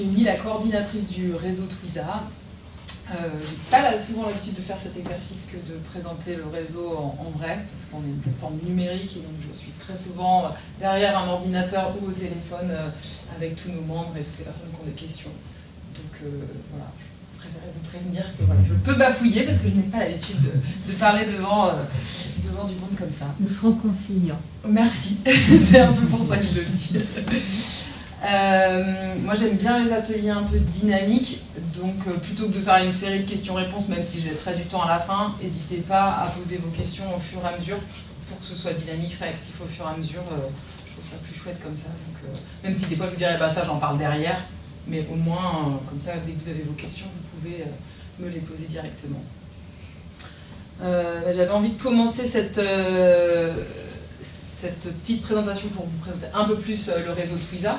Euh, la coordinatrice du réseau Twiza. Euh, j'ai pas souvent l'habitude de faire cet exercice que de présenter le réseau en, vrai, parce qu'on est une plateforme numérique et donc je suis très souvent derrière un ordinateur ou au téléphone euh, avec tous nos membres et toutes les personnes qui ont des questions. Donc euh, voilà, je préférais vous prévenir que voilà, je peux bafouiller parce que je n'ai pas l'habitude de, parler devant, devant du monde comme ça. Nous serons conciliants. Merci, c'est un peu pour ça que je le dis. Euh, moi j'aime bien les ateliers un peu dynamiques, donc euh, plutôt que de faire une série de questions-réponses, même si je laisserai du temps à la fin, n'hésitez pas à poser vos questions au fur et à mesure pour que ce soit dynamique, réactif au fur et à mesure. Euh, je trouve ça plus chouette comme ça. Donc, même si des fois je vous dirais bah, ça j'en parle derrière, mais au moins comme ça dès que vous avez vos questions vous pouvez me les poser directement. Bah, j'avais envie de commencer cette, cette petite présentation pour vous présenter un peu plus le réseau Twiza.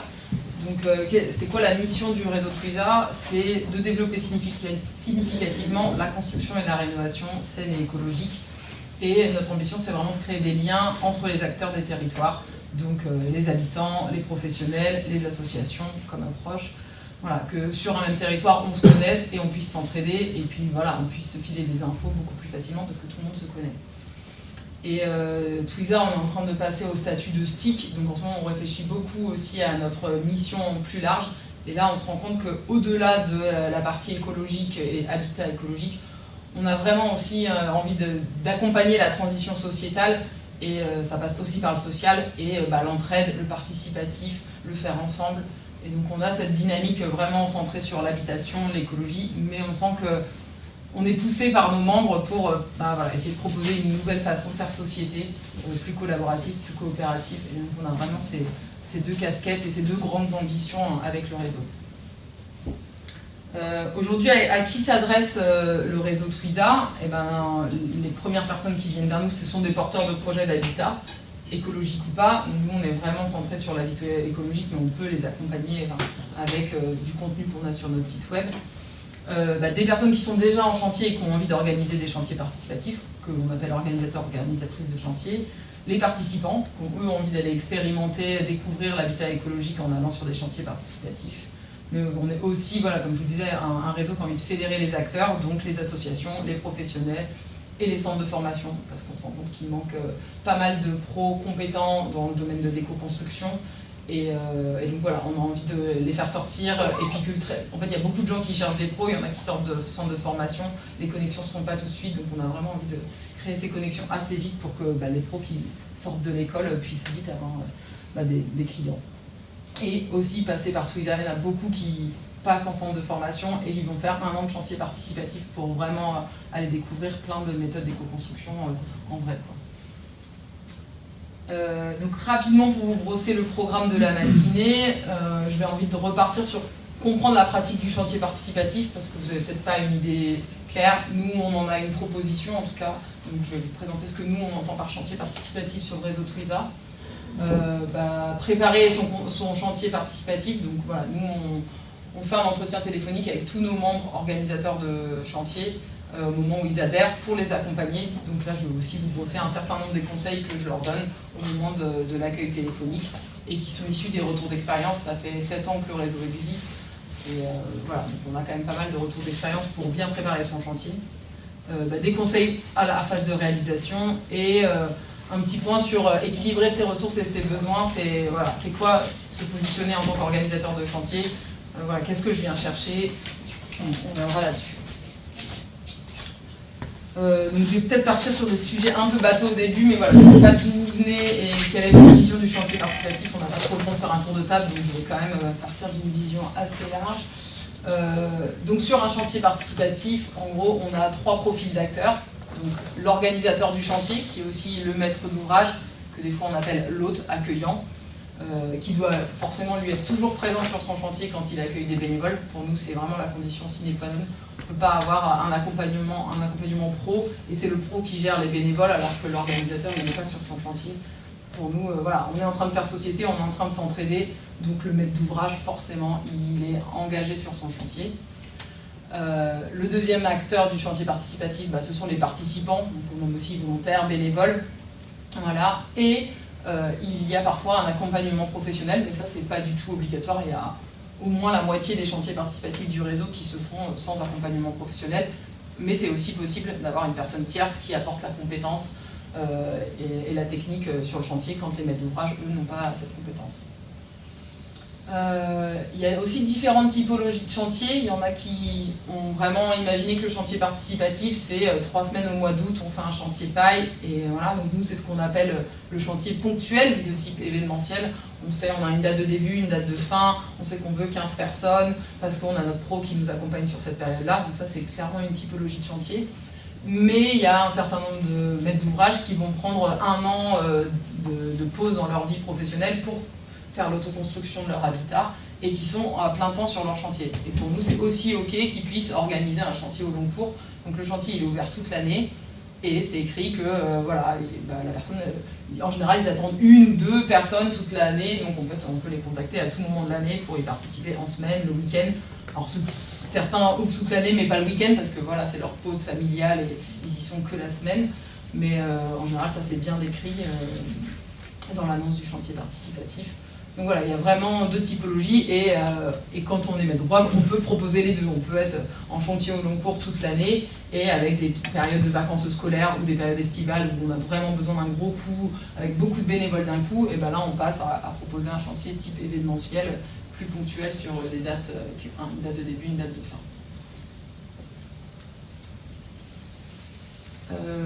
Donc, euh, c'est quoi la mission du réseau Twiza C'est de développer significativement la construction et la rénovation saine et écologique. Et notre ambition, c'est vraiment de créer des liens entre les acteurs des territoires, donc euh, les habitants, les professionnels, les associations comme approche. Voilà, que sur un même territoire, on se connaisse et on puisse s'entraider, et puis voilà, on puisse se filer des infos beaucoup plus facilement parce que tout le monde se connaît. Et euh, Twiza, on est en train de passer au statut de SIC, donc en ce moment on réfléchit beaucoup aussi à notre mission plus large. Et là on se rend compte qu'au-delà de la partie écologique et habitat écologique, on a vraiment aussi euh, envie d'accompagner la transition sociétale et euh, ça passe aussi par le social et euh, bah, l'entraide, le participatif, le faire ensemble. Et donc on a cette dynamique vraiment centrée sur l'habitation, l'écologie, mais on sent que on est poussé par nos membres pour euh, bah, essayer de proposer une nouvelle façon de faire société, euh, plus collaborative, plus coopérative. Et donc on a vraiment ces, deux casquettes et ces deux grandes ambitions avec le réseau. Euh, aujourd'hui, à, qui s'adresse le réseau Twiza? Eh ben, Les premières personnes qui viennent vers nous, ce sont des porteurs de projets d'habitat, écologique ou pas. Nous, on est vraiment centré sur l'habitat écologique, mais on peut les accompagner avec du contenu qu'on a sur notre site web. Euh, bah, des personnes qui sont déjà en chantier et qui ont envie d'organiser des chantiers participatifs, que l'on appelle organisateurs, organisatrices de chantier, les participants, qui ont eux envie d'aller expérimenter, découvrir l'habitat écologique en allant sur des chantiers participatifs. Mais on est aussi, voilà, comme je vous disais, un, réseau qui a envie de fédérer les acteurs, donc les associations, les professionnels et les centres de formation, parce qu'on se rend compte qu'il manque euh, pas mal de pros compétents dans le domaine de l'éco-construction euh, et, donc voilà, on a envie de les faire sortir. Et puis que, en fait, il y a beaucoup de gens qui cherchent des pros, il y en a qui sortent de centres de formation. Les connexions ne sont pas tout de suite, donc on a vraiment envie de créer ces connexions assez vite pour que bah, les pros qui sortent de l'école puissent vite avoir euh, bah, des, clients. Et aussi passer par Twitter, il y en a beaucoup qui passent en centre de formation et ils vont faire un an de chantier participatif pour vraiment euh, aller découvrir plein de méthodes d'éco-construction en vrai. Euh, donc rapidement pour vous brosser le programme de la matinée, euh, je vais envie de repartir sur comprendre la pratique du chantier participatif parce que vous n'avez peut-être pas une idée claire. Nous, on en a une proposition en tout cas. Donc je vais vous présenter ce que nous, on entend par chantier participatif sur le réseau Twiza. Euh, bah, préparer son, chantier participatif. Donc voilà, nous, on, on fait un entretien téléphonique avec tous nos membres organisateurs de chantier au moment où ils adhèrent pour les accompagner. Donc là, je vais aussi vous brosser un certain nombre des conseils que je leur donne au moment de, l'accueil téléphonique et qui sont issus des retours d'expérience. Ça fait 7 ans que le réseau existe et euh, voilà, on a quand même pas mal de retours d'expérience pour bien préparer son chantier. Euh, bah, des conseils à la phase de réalisation et un petit point sur équilibrer ses ressources et ses besoins. C'est voilà, quoi se positionner en tant qu'organisateur de chantier? Voilà, Qu'est-ce que je viens chercher? On, on verra là-dessus. Euh, donc je vais peut-être partir sur des sujets un peu bateaux au début, mais voilà, je ne sais pas d'où vous venez et quelle est votre vision du chantier participatif. On n'a pas trop le temps de faire un tour de table, donc je vais quand même euh, partir d'une vision assez large. Euh, donc sur un chantier participatif, en gros, on a trois profils d'acteurs. Donc l'organisateur du chantier, qui est aussi le maître d'ouvrage, que des fois on appelle l'hôte accueillant. Euh, qui doit forcément lui être toujours présent sur son chantier quand il accueille des bénévoles. Pour nous, c'est vraiment la condition sine qua non. On ne peut pas avoir un accompagnement, un accompagnement pro et c'est le pro qui gère les bénévoles alors que l'organisateur n'est pas sur son chantier. Pour nous, euh, voilà, on est en train de faire société, on est en train de s'entraider, donc le maître d'ouvrage, forcément, il est engagé sur son chantier. Euh, le deuxième acteur du chantier participatif, bah, ce sont les participants, donc on nomme aussi volontaires, bénévoles. Voilà. Et il y a parfois un accompagnement professionnel, mais ça c'est pas du tout obligatoire, il y a au moins la moitié des chantiers participatifs du réseau qui se font sans accompagnement professionnel, mais c'est aussi possible d'avoir une personne tierce qui apporte la compétence euh, et, la technique euh, sur le chantier quand les maîtres d'ouvrage, eux, n'ont pas cette compétence. Euh, il y a aussi différentes typologies de chantiers. Il y en a qui ont vraiment imaginé que le chantier participatif, c'est trois semaines au mois d'août, on fait un chantier paille. Et voilà, donc nous, c'est ce qu'on appelle le chantier ponctuel de type événementiel. On sait, on a une date de début, une date de fin, on sait qu'on veut 15 personnes parce qu'on a notre pro qui nous accompagne sur cette période-là. Donc ça, c'est clairement une typologie de chantier. Mais il y a un certain nombre de maîtres d'ouvrage qui vont prendre un an euh, de, pause dans leur vie professionnelle pour faire l'autoconstruction de leur habitat et qui sont à plein temps sur leur chantier. Et pour nous, c'est aussi OK qu'ils puissent organiser un chantier au long cours. Donc le chantier, il est ouvert toute l'année et c'est écrit que euh, voilà, bah, la personne, euh, en général, ils attendent une ou deux personnes toute l'année, donc en fait, on peut les contacter à tout moment de l'année pour y participer en semaine, le week-end. Alors certains ouvrent toute l'année, mais pas le week-end, parce que voilà, c'est leur pause familiale et ils y sont que la semaine. Mais euh, en général, ça c'est bien décrit dans l'annonce du chantier participatif. Donc voilà, il y a vraiment deux typologies et, euh, quand on est maître droit, on peut proposer les deux. On peut être en chantier au long cours toute l'année et avec des périodes de vacances scolaires ou des périodes estivales où on a vraiment besoin d'un gros coup, avec beaucoup de bénévoles d'un coup, et ben là on passe à, proposer un chantier type événementiel plus ponctuel sur des dates, euh, une date de début, une date de fin. Euh,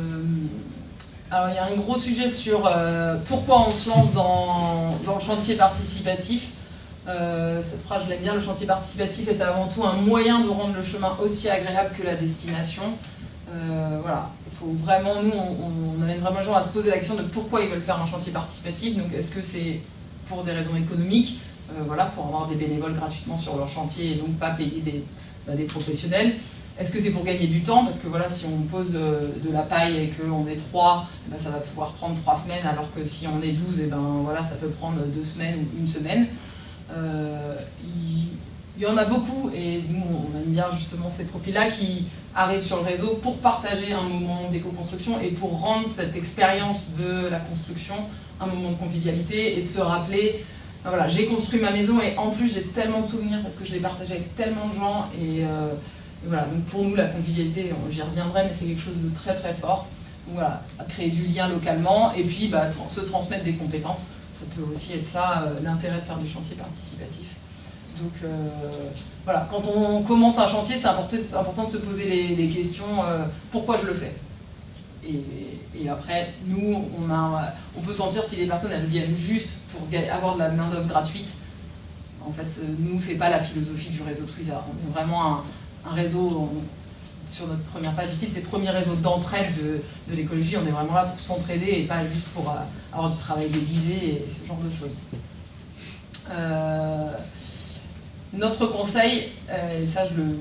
alors il y a un gros sujet sur euh, pourquoi on se lance dans, le chantier participatif. Euh, cette phrase, je l'aime bien, le chantier participatif est avant tout un moyen de rendre le chemin aussi agréable que la destination. Euh, voilà, il faut vraiment, nous, on, amène vraiment les gens à se poser la question de pourquoi ils veulent faire un chantier participatif. Donc est-ce que c'est pour des raisons économiques, voilà, pour avoir des bénévoles gratuitement sur leur chantier et donc pas payer des bah, professionnels est-ce que c'est pour gagner du temps Parce que voilà, si on pose de, la paille et qu'on est trois, eh ben, ça va pouvoir prendre trois semaines, alors que si on est 12, et eh ben, voilà, ça peut prendre deux semaines ou une semaine. Euh, il y, en a beaucoup, et nous, on aime bien justement ces profils-là qui arrivent sur le réseau pour partager un moment d'éco-construction et pour rendre cette expérience de la construction un moment de convivialité et de se rappeler ben voilà, j'ai construit ma maison et en plus j'ai tellement de souvenirs parce que je l'ai partagé avec tellement de gens et euh, donc pour nous, la convivialité, j'y reviendrai, mais c'est quelque chose de très très fort. voilà, créer du lien localement et puis bah, se transmettre des compétences. Ça peut aussi être ça, euh, l'intérêt de faire du chantier participatif. Donc euh, voilà, quand on commence un chantier, c'est important, de se poser les, questions euh, pourquoi je le fais? Et, après, nous, on, peut sentir si les personnes viennent juste pour avoir de la main-d'œuvre gratuite. En fait, nous, c'est pas la philosophie du réseau Twiza. On est vraiment un, un réseau, sur notre première page du site, c'est le premier réseau d'entraide de, l'écologie. On est vraiment là pour s'entraider et pas juste pour euh, avoir du travail déguisé et ce genre de choses. Euh, notre conseil, euh, et ça je le,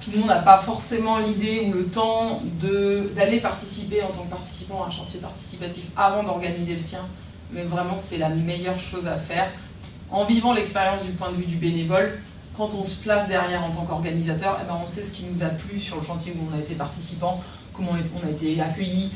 tout le monde n'a pas forcément l'idée ou le temps d'aller participer en tant que participant à un chantier participatif avant d'organiser le sien, mais vraiment c'est la meilleure chose à faire. En vivant l'expérience du point de vue du bénévole, quand on se place derrière en tant qu'organisateur, eh ben on sait ce qui nous a plu sur le chantier où on a été participant, comment on a été accueilli,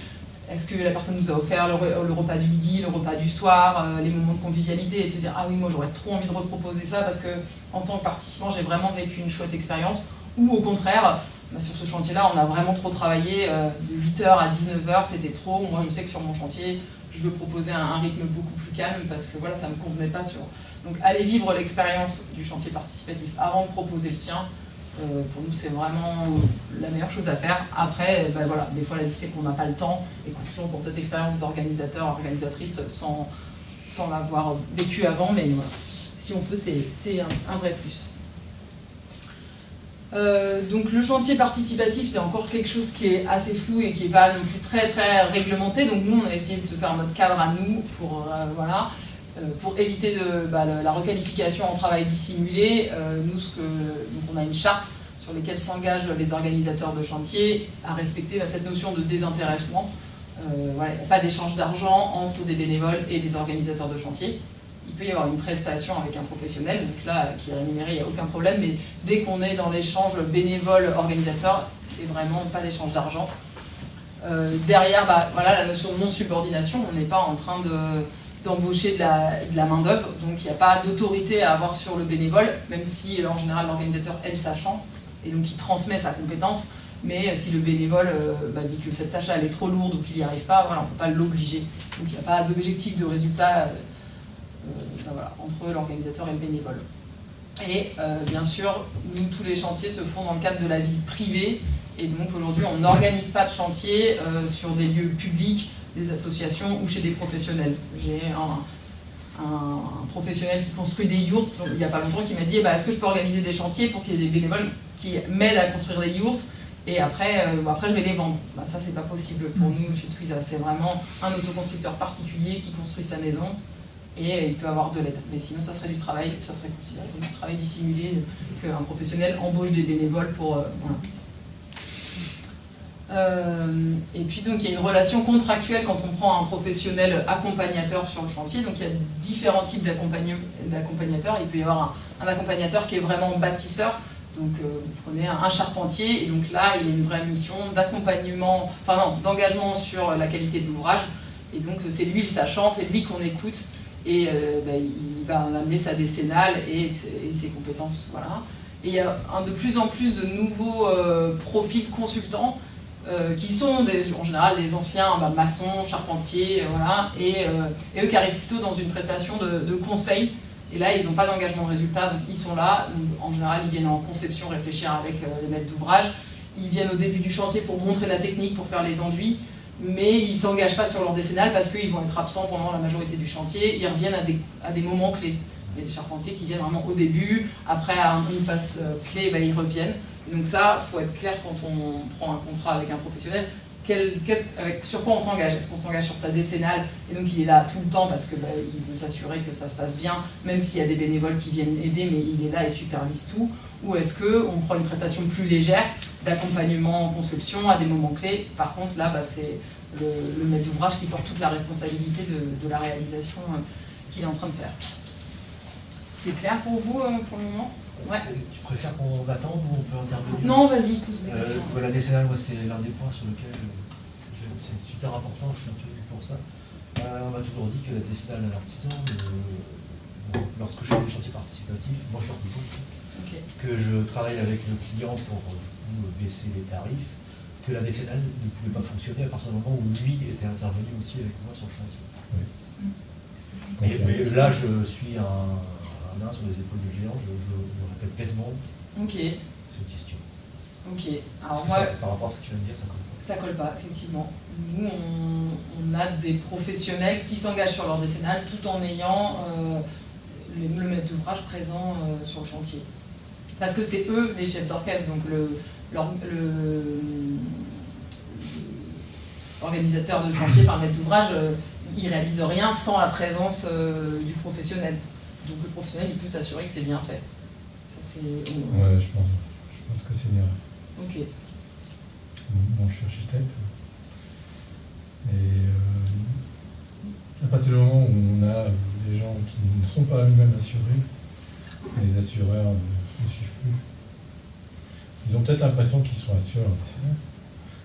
est-ce que la personne nous a offert le, repas du midi, le repas du soir, euh, les moments de convivialité, et se dire « Ah oui, moi j'aurais trop envie de reproposer ça parce que en tant que participant, j'ai vraiment vécu une chouette expérience. » Ou au contraire, bah, sur ce chantier-là, on a vraiment trop travaillé, de 8h à 19h, c'était trop. Moi je sais que sur mon chantier, je veux proposer un, un rythme beaucoup plus calme parce que voilà, ça ne me convenait pas sur, donc aller vivre l'expérience du chantier participatif avant de proposer le sien, euh, pour nous c'est vraiment la meilleure chose à faire. Après, ben voilà, des fois la vie fait qu'on n'a pas le temps et qu'on se lance dans cette expérience d'organisateur, organisatrice sans, sans l'avoir vécu avant, mais voilà, si on peut c'est un, vrai plus. Euh, donc le chantier participatif, c'est encore quelque chose qui est assez flou et qui n'est pas non plus très très réglementé. Donc nous, on a essayé de se faire notre cadre à nous pour euh, voilà. Euh, pour éviter bah, la requalification en travail dissimulé, euh, nous, ce que, on a une charte sur laquelle s'engagent les organisateurs de chantier à respecter bah, cette notion de désintéressement. Euh, il n'y a pas d'échange d'argent entre des bénévoles et des organisateurs de chantier. Il peut y avoir une prestation avec un professionnel, donc là, qui est rémunéré, il n'y a aucun problème, mais dès qu'on est dans l'échange bénévole-organisateur, c'est vraiment pas d'échange d'argent. derrière, bah, voilà, la notion de non-subordination, on n'est pas en train de d'embaucher de la, main-d'œuvre. Donc il n'y a pas d'autorité à avoir sur le bénévole, même si en général l'organisateur est le sachant, et donc il transmet sa compétence. Mais si le bénévole euh, bah, dit que cette tâche-là est trop lourde ou qu'il n'y arrive pas, voilà, on ne peut pas l'obliger. Donc il n'y a pas d'objectif de résultat euh, bah, entre l'organisateur et le bénévole. Et euh, bien sûr, nous, tous les chantiers se font dans le cadre de la vie privée. Et donc aujourd'hui, on n'organise pas de chantier sur des lieux publics des associations ou chez des professionnels. J'ai un, professionnel qui construit des yurts, il n'y a pas longtemps, qui m'a dit eh ben, est-ce que je peux organiser des chantiers pour qu'il y ait des bénévoles qui m'aident à construire des yurts et après, euh, après je vais les vendre. Bah, ça, c'est pas possible pour nous chez Twiza. C'est vraiment un autoconstructeur particulier qui construit sa maison et il peut avoir de l'aide. Mais sinon, ça serait du travail, ça serait considéré comme du travail dissimulé qu'un professionnel embauche des bénévoles pour. Euh, euh, et puis donc il y a une relation contractuelle quand on prend un professionnel accompagnateur sur le chantier. Donc il y a différents types d'accompagnateurs. Il peut y avoir un, accompagnateur qui est vraiment bâtisseur. Donc euh, vous prenez un, charpentier et donc là il a une vraie mission d'accompagnement, enfin non, d'engagement sur la qualité de l'ouvrage. Et donc c'est lui le sachant, c'est lui qu'on écoute et euh, bah, il va amener sa décennale et, ses compétences. Voilà. Et il y a de plus en plus de nouveaux profils consultants euh, qui sont en général des anciens bah, maçons, charpentiers, euh, voilà, et, euh, et, eux qui arrivent plutôt dans une prestation de, conseil. Et là, ils n'ont pas d'engagement de résultat, donc ils sont là. en général, ils viennent en conception réfléchir avec les maîtres d'ouvrage. Ils viennent au début du chantier pour montrer la technique, pour faire les enduits, mais ils ne s'engagent pas sur leur décennale parce qu'ils vont être absents pendant la majorité du chantier. Ils reviennent à des, à des moments clés. Il y a des charpentiers qui viennent vraiment au début, après à une phase clé, bah, ils reviennent. Donc ça, il faut être clair quand on prend un contrat avec un professionnel, sur quoi on s'engage? Est-ce qu'on s'engage sur sa décennale? Et donc il est là tout le temps parce qu'il bah, veut s'assurer que ça se passe bien, même s'il y a des bénévoles qui viennent aider, mais il est là et supervise tout. Ou est-ce qu'on prend une prestation plus légère d'accompagnement en conception à des moments clés? Par contre, là, bah, c'est le, maître d'ouvrage qui porte toute la responsabilité de, la réalisation euh, qu'il est en train de faire. C'est clair pour vous euh, pour le moment? Ouais. Tu préfères qu'on attende ou on peut intervenir Non, vas-y, pose des questions. Euh, la décennale, moi, c'est l'un des points sur lesquels c'est super important, je suis un peu pour ça. Euh, on m'a toujours dit que la décennale d'un artisan, euh, lorsque je fais des chantiers participatifs, moi je suis okay. que je travaille avec le client pour baisser les tarifs, que la décennale ne pouvait pas fonctionner à partir du moment où lui était intervenu aussi avec moi sur le chantier. mais là, je suis un sur les épaules de géant, je, répète pleinement cette question. Ok. Alors moi, par rapport à ce que tu viens de dire, ça colle pas. Ça colle pas, effectivement. Nous, on, a des professionnels qui s'engagent sur leur décennale tout en ayant euh, le, maître d'ouvrage présent euh, sur le chantier. Parce que c'est eux les chefs d'orchestre, donc le, l'organisateur de chantier, par maître d'ouvrage, euh, il réalise rien sans la présence du professionnel. Donc le professionnel, il peut s'assurer que c'est bien fait. Ça, c'est... Ouais, je pense, je pense que c'est bien. Ok. Bon, je suis architecte. Et euh, à partir du moment où on a des gens qui ne sont pas eux-mêmes assurés, les assureurs ne, suivent plus. Ils ont peut-être l'impression qu'ils sont assureurs,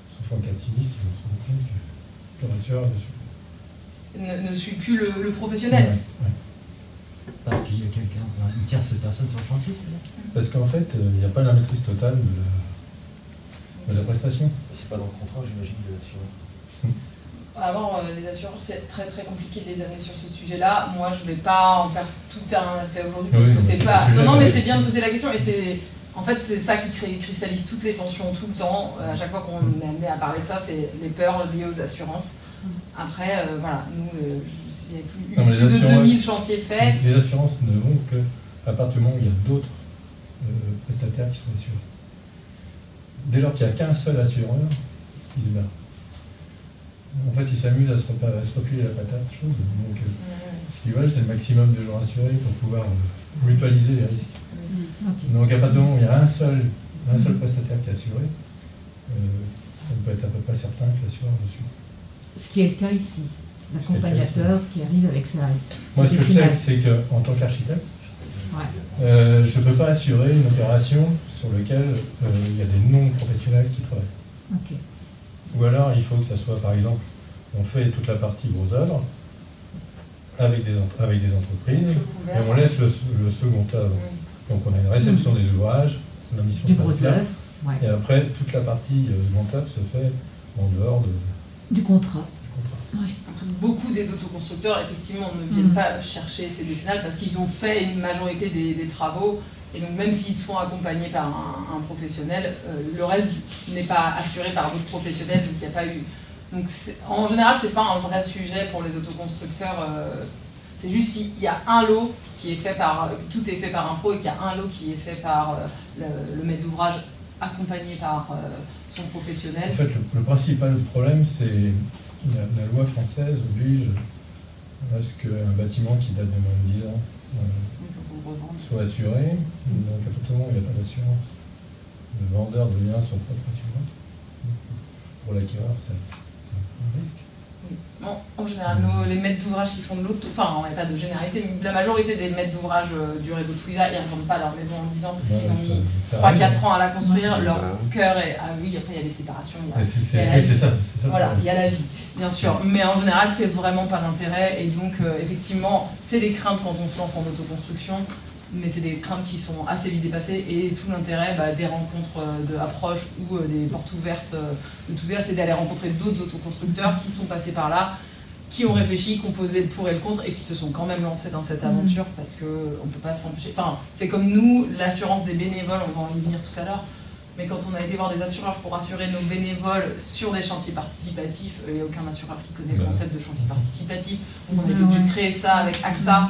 sauf en cas de sinistre, ils se rendent compte que leur assureur ne suit plus. Ne, suit plus le, professionnel qu'il y a quelqu'un, une tierce personne sur le chantier, Parce qu'en fait, euh, il n'y a pas la maîtrise totale de la, prestation. C'est pas dans le contrat, j'imagine, de l'assureur. Alors, euh, les assureurs, c'est très très compliqué de les amener sur ce sujet-là. Moi, je ne vais pas en faire tout un aspect aujourd'hui parce que c'est pas. Non, non, mais c'est bien de poser la question et c'est. En fait, c'est ça qui cristallise toutes les tensions tout le temps. Euh, à chaque fois qu'on est amené à parler de ça, c'est les peurs liées aux assurances. Après, euh, voilà, nous, euh, il n'y a plus, plus de 2000 chantiers faits. Les assurances ne vont que à partir du moment où il y a d'autres euh, prestataires qui sont assurés. Dès lors qu'il n'y a qu'un seul assureur, il se bat. En fait, ils s'amusent à, se refiler la patate chose. Donc, ce qu'ils veulent, c'est le maximum de gens assurés pour pouvoir mutualiser les risques. Donc, à partir du moment où il y a un seul, un seul prestataire qui est assuré, on peut être à peu près certain que l'assureur ne suit ce qui est le cas ici. L'accompagnateur qui arrive avec sa. Moi, ce que je sais, c'est qu'en tant qu'architecte, euh, je ne peux pas assurer une opération sur laquelle euh, il y a des non-professionnels qui travaillent. Ou alors, il faut que ça soit, par exemple, on fait toute la partie gros œuvres, avec des, avec des entreprises, et on laisse le, second œuvre. Donc on a une réception des ouvrages, la mission gros œuvre, et après toute la partie euh, œuvre se fait en dehors de, du contrat. beaucoup des autoconstructeurs, effectivement, ne viennent mm. pas chercher ces décennales parce qu'ils ont fait une majorité des, travaux. Et donc, même s'ils se font accompagner par un, professionnel, euh, le reste n'est pas assuré par d'autres professionnels, donc il n'y a pas eu. Donc, en général, ce n'est pas un vrai sujet pour les autoconstructeurs. Euh, c'est juste s'il y a un lot qui est fait par. Tout est fait par un pro et qu'il y a un lot qui est fait par euh, le, maître d'ouvrage accompagné par En fait, le principal problème, c'est la, loi française oblige à ce qu'un bâtiment qui date de moins de 10 ans euh, soit assuré. Donc à partir du moment où il n'y a pas d'assurance, le vendeur devient son propre assureur. Pour l'acquéreur, c'est un risque en général, les maîtres d'ouvrage qui font de l'auto, enfin, on n'a pas de généralité, mais la majorité des maîtres d'ouvrage euh, du réseau Twiza, ils ne revendent pas leur maison en 10 ans parce qu'ils ont mis 3-4 ans à la construire. Leur cœur est. Ah oui, après, il y a des séparations. C'est ça, Voilà, il y a la vie, bien sûr. Mais en général, c'est vraiment pas l'intérêt. Et donc, euh, effectivement, c'est des craintes quand on se lance en autoconstruction mais c'est des craintes qui sont assez vite dépassées et tout l'intérêt bah, des rencontres euh, de approche ou euh, des portes ouvertes euh, de tout ça, c'est d'aller rencontrer d'autres autoconstructeurs qui sont passés par là, qui ont réfléchi, qui ont posé le pour et le contre et qui se sont quand même lancés dans cette aventure parce qu'on ne peut pas s'empêcher. Enfin, c'est comme nous, l'assurance des bénévoles, on va en y venir tout à l'heure, mais quand on a été voir des assureurs pour assurer nos bénévoles sur des chantiers participatifs, il n'y a aucun assureur qui connaît le concept de chantier participatif, donc on a été obligé de créer ça avec AXA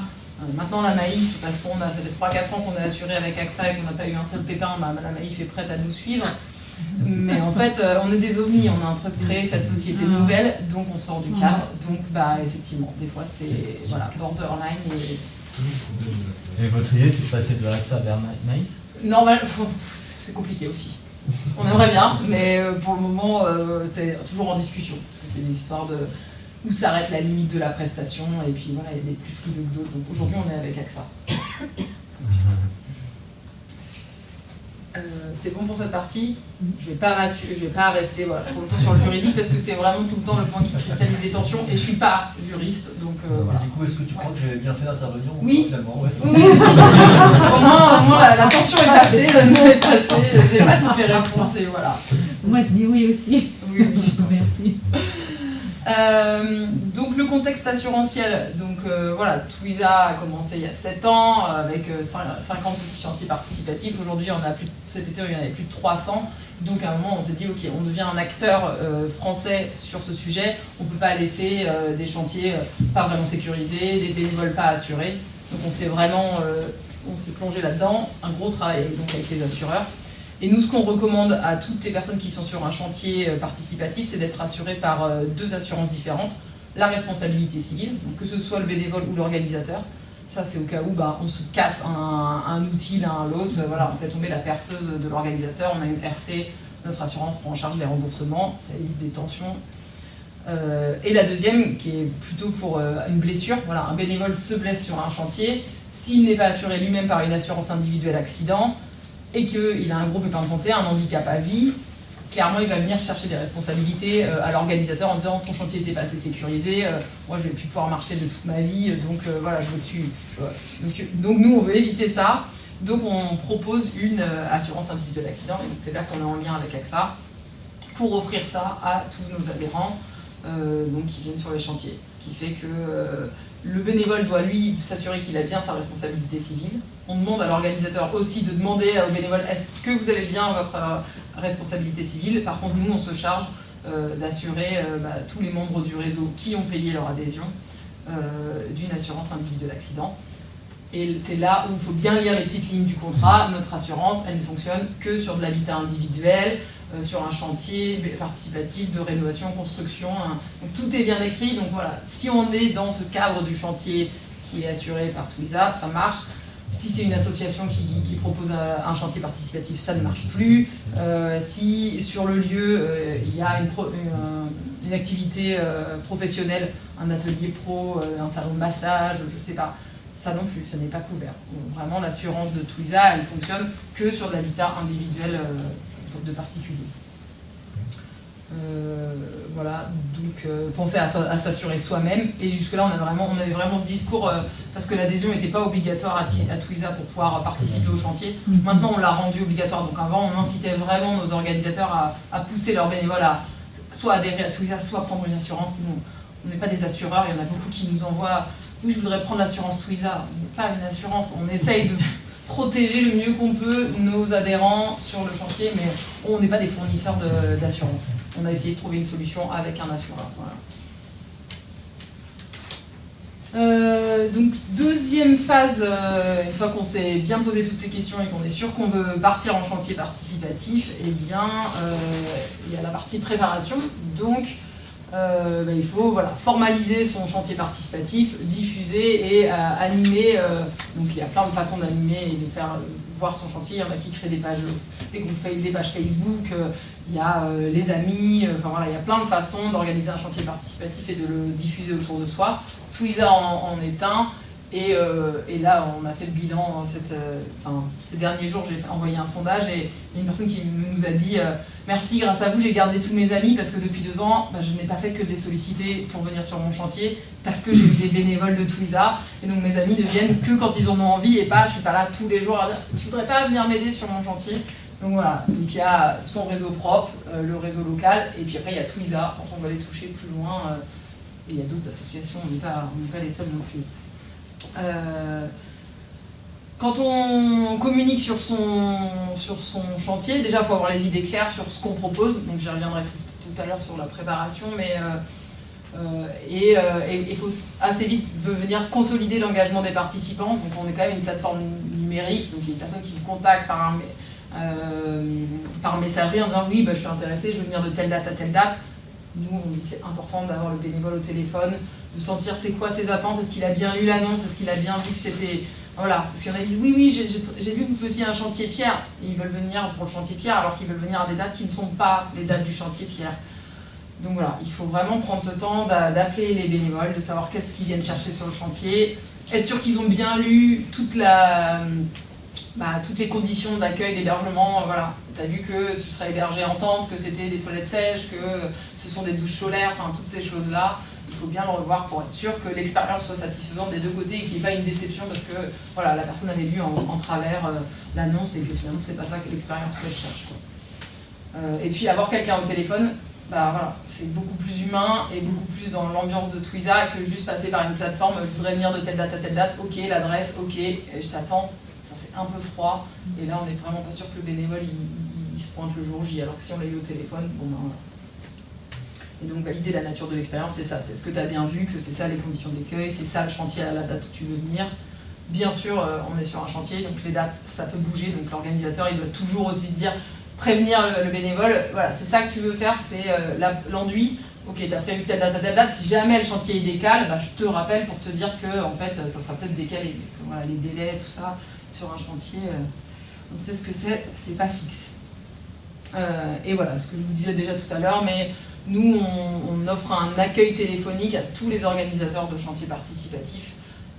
maintenant, la Maïf, parce qu'on a, ça fait 3-4 ans qu'on est assuré avec AXA et qu'on n'a pas eu un seul pépin, bah, la Maïf est prête à nous suivre. Mais en fait, euh, on est des ovnis, on est en train de créer cette société nouvelle, donc on sort du cadre. Donc, bah, effectivement, des fois, c'est voilà, borderline. Et... et votre idée, c'est de passer de AXA vers Maïf Non, c'est compliqué aussi. On aimerait bien, mais euh, pour le moment, c'est toujours en discussion. Parce que c'est une histoire de où s'arrête la limite de la prestation, et puis voilà, il y a des plus frileux que d'autres. Donc aujourd'hui, on est avec AXA. Euh, c'est bon pour cette partie? Je ne vais, pas vais pas rester voilà, trop longtemps sur le juridique parce que c'est vraiment tout le temps le point qui cristallise les tensions et je ne suis pas juriste. Donc, euh, voilà. Du coup, est-ce que tu crois que j'avais bien fait d'intervenir Oui. Finalement, ouais. Oui, oui, si, si, Au moins, au moins la, tension est passée, le nom est passé. Je n'ai pas toutes les réponses et voilà. Moi, je dis oui aussi. Oui, oui. Merci. Euh, donc le contexte assurantiel, donc euh, voilà, Twiza a commencé il y a 7 ans euh, avec 50 petits chantiers participatifs. Aujourd'hui, on a plus, cet été, il y en avait plus de 300. Donc à un moment, on s'est dit, ok, on devient un acteur français sur ce sujet. On ne peut pas laisser des chantiers pas vraiment sécurisés, des bénévoles pas assurés. Donc on s'est vraiment, on s'est plongé là-dedans. Un gros travail donc avec les assureurs. Et nous, ce qu'on recommande à toutes les personnes qui sont sur un chantier euh, participatif, c'est d'être assurées par euh, deux assurances différentes. La responsabilité civile, donc que ce soit le bénévole ou l'organisateur. Ça, c'est au cas où bah, on se casse un, outil l'un à l'autre. Voilà, on fait tomber la perceuse de l'organisateur, on a une RC, notre assurance prend en charge les remboursements, ça évite des tensions. Euh, et la deuxième, qui est plutôt pour une blessure, voilà, un bénévole se blesse sur un chantier, s'il n'est pas assuré lui-même par une assurance individuelle accident, et qu'il a un gros pépin de santé, un handicap à vie, clairement, il va venir chercher des responsabilités euh, à l'organisateur en disant ton chantier n'était pas assez sécurisé, euh, moi je vais plus pouvoir marcher de toute ma vie, donc euh, voilà, je veux que tu. Donc, nous, on veut éviter ça. Donc on propose une assurance individuelle accident, et c'est là qu'on est en lien avec AXA, pour offrir ça à tous nos adhérents donc, qui viennent sur les chantiers. Ce qui fait que le bénévole doit, lui, s'assurer qu'il a bien sa responsabilité civile. On demande à l'organisateur aussi de demander au bénévole est-ce que vous avez bien votre euh, responsabilité civile? Par contre, nous, on se charge euh, d'assurer euh, bah, tous les membres du réseau qui ont payé leur adhésion d'une assurance individuelle accident. Et c'est là où il faut bien lire les petites lignes du contrat. Notre assurance, elle ne fonctionne que sur de l'habitat individuel, sur un chantier participatif de rénovation, construction. Tout est bien écrit. Donc voilà, si on est dans ce cadre du chantier qui est assuré par Twiza, ça marche. Si c'est une association qui, propose un, chantier participatif, ça ne marche plus. Euh, si sur le lieu, euh, il y a une, une, activité professionnelle, un atelier pro, un salon de massage, je ne sais pas, ça non plus, ça n'est pas couvert. vraiment, l'assurance de Twiza, elle fonctionne que sur l'habitat individuel de particuliers. Euh, voilà, donc euh, penser à, à s'assurer soi-même. Et jusque-là, on, a vraiment, on avait vraiment ce discours, euh, parce que l'adhésion n'était pas obligatoire à, à Twiza pour pouvoir participer au chantier. Mhm. Maintenant, on l'a rendu obligatoire. Donc avant, on incitait vraiment nos organisateurs à, à pousser leurs bénévoles à soit adhérer à Twiza, soit prendre une assurance. Nous, on n'est pas des assureurs, il y en a beaucoup qui nous envoient « Oui, je voudrais prendre l'assurance Twiza ». On n'est pas une assurance, on essaye de protéger le mieux qu'on peut nos adhérents sur le chantier, mais on n'est pas des fournisseurs d'assurance. On a essayé de trouver une solution avec un assureur. voilà. Euh, donc deuxième phase, euh, une fois qu'on s'est bien posé toutes ces questions et qu'on est sûr qu'on veut partir en chantier participatif, eh bien euh, il y a la partie préparation. Donc euh, bah, il faut voilà, formaliser son chantier participatif, diffuser et euh, animer. euh, donc il y a plein de façons d'animer et de faire voir son chantier. Il y en a qui créent des pages, des des pages Facebook. il y a les amis. Enfin voilà, il y a plein de façons d'organiser un chantier participatif et de le diffuser autour de soi. Twiza en, en est un. Et, euh, et là, on a fait le bilan euh, enfin, ces derniers jours. J'ai envoyé un sondage et il y a une personne qui nous a dit euh, Merci, grâce à vous, j'ai gardé tous mes amis parce que depuis deux ans, bah, je n'ai pas fait que de les solliciter pour venir sur mon chantier parce que j'ai des bénévoles de Twiza. Et donc mes amis ne viennent que quand ils en ont envie et pas, je suis pas là tous les jours à dire Tu voudrais pas venir m'aider sur mon chantier? Donc voilà, donc il y a son réseau propre, euh, le réseau local, et puis après il y a Twiza quand on va les toucher plus loin. euh, et il y a d'autres associations, on n'est pas les seuls non plus. Euh, quand on communique sur son, sur son chantier, déjà il faut avoir les idées claires sur ce qu'on propose, donc j'y reviendrai tout, tout à l'heure sur la préparation, mais euh, euh, et il faut assez vite venir consolider l'engagement des participants, donc on est quand même une plateforme numérique, donc il y a des personnes qui vous contactent par, par messagerie en disant oui bah, je suis intéressé, je veux venir de telle date à telle date. Nous c'est important d'avoir le bénévole au téléphone, de sentir c'est quoi ses attentes, est-ce qu'il a bien lu l'annonce, est-ce qu'il a bien vu que c'était voilà, parce qu'il y en a qui disent oui, oui, j'ai- vu que vous faisiez un chantier pierre, et ils veulent venir pour le chantier pierre alors qu'ils veulent venir à des dates qui ne sont pas les dates du chantier pierre. Donc voilà, il faut vraiment prendre ce temps d'a- d'appeler les bénévoles, de savoir qu'est-ce qu'ils viennent chercher sur le chantier, être sûr qu'ils ont bien lu toute la, bah, toutes les conditions d'accueil, d'hébergement. Voilà, tu as vu que tu serais hébergé en tente, que c'était des toilettes sèches, que ce sont des douches solaires, enfin toutes ces choses-là. Il faut bien le revoir pour être sûr que l'expérience soit satisfaisante des deux côtés et qu'il n'y ait pas une déception parce que voilà, la personne avait lu en, travers euh, l'annonce et que finalement c'est pas ça que l'expérience qu'elle cherche. Euh, et puis avoir quelqu'un au téléphone, bah voilà, c'est beaucoup plus humain et beaucoup plus dans l'ambiance de Twiza que juste passer par une plateforme. Je voudrais venir de telle date à telle date, ok, l'adresse, ok, je t'attends. C'est un peu froid et là on n'est vraiment pas sûr que le bénévole il, se pointe le jour J. Alors que si on l'a eu au téléphone, bon ben voilà. Et donc valider la nature de l'expérience, c'est ça. C'est ce que tu as bien vu, que c'est ça les conditions d'accueil, c'est ça le chantier à la date où tu veux venir. Bien sûr, euh, on est sur un chantier, donc les dates, ça peut bouger. Donc l'organisateur, il doit toujours aussi se dire, prévenir le, le bénévole, voilà, c'est ça que tu veux faire, c'est euh, l'enduit. Ok, tu as prévu telle date telle date. Si jamais le chantier il décale, bah, je te rappelle pour te dire que en fait, ça sera peut-être décalé. Parce que voilà, les délais, tout ça, sur un chantier, euh, on sait ce que c'est, c'est pas fixe. Euh, et voilà, ce que je vous disais déjà tout à l'heure, mais nous, on, offre un accueil téléphonique à tous les organisateurs de chantiers participatifs.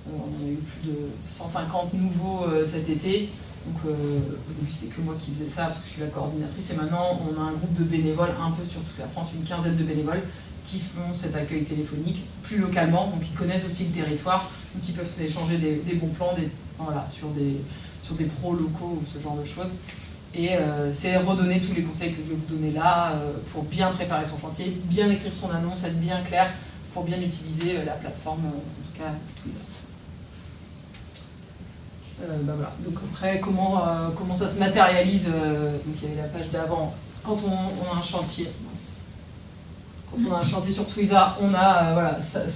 Euh, on a eu plus de 150 nouveaux cet été. Donc au début c'était que moi qui faisais ça parce que je suis la coordinatrice et maintenant on a un groupe de bénévoles un peu sur toute la France, une quinzaine de bénévoles qui font cet accueil téléphonique plus localement, donc ils connaissent aussi le territoire, donc ils peuvent s'échanger des, des bons plans des, voilà, sur, des, sur des pros locaux ou ce genre de choses. Et euh, c'est redonner tous les conseils que je vais vous donner là euh, pour bien préparer son chantier, bien écrire son annonce, être bien clair pour bien utiliser euh, la plateforme, en tout cas Twitter. Bah voilà. Donc après, comment, comment ça se matérialise Donc il y avait la page d'avant. Quand on a un chantier, quand on a un chantier sur Twiza, on a euh,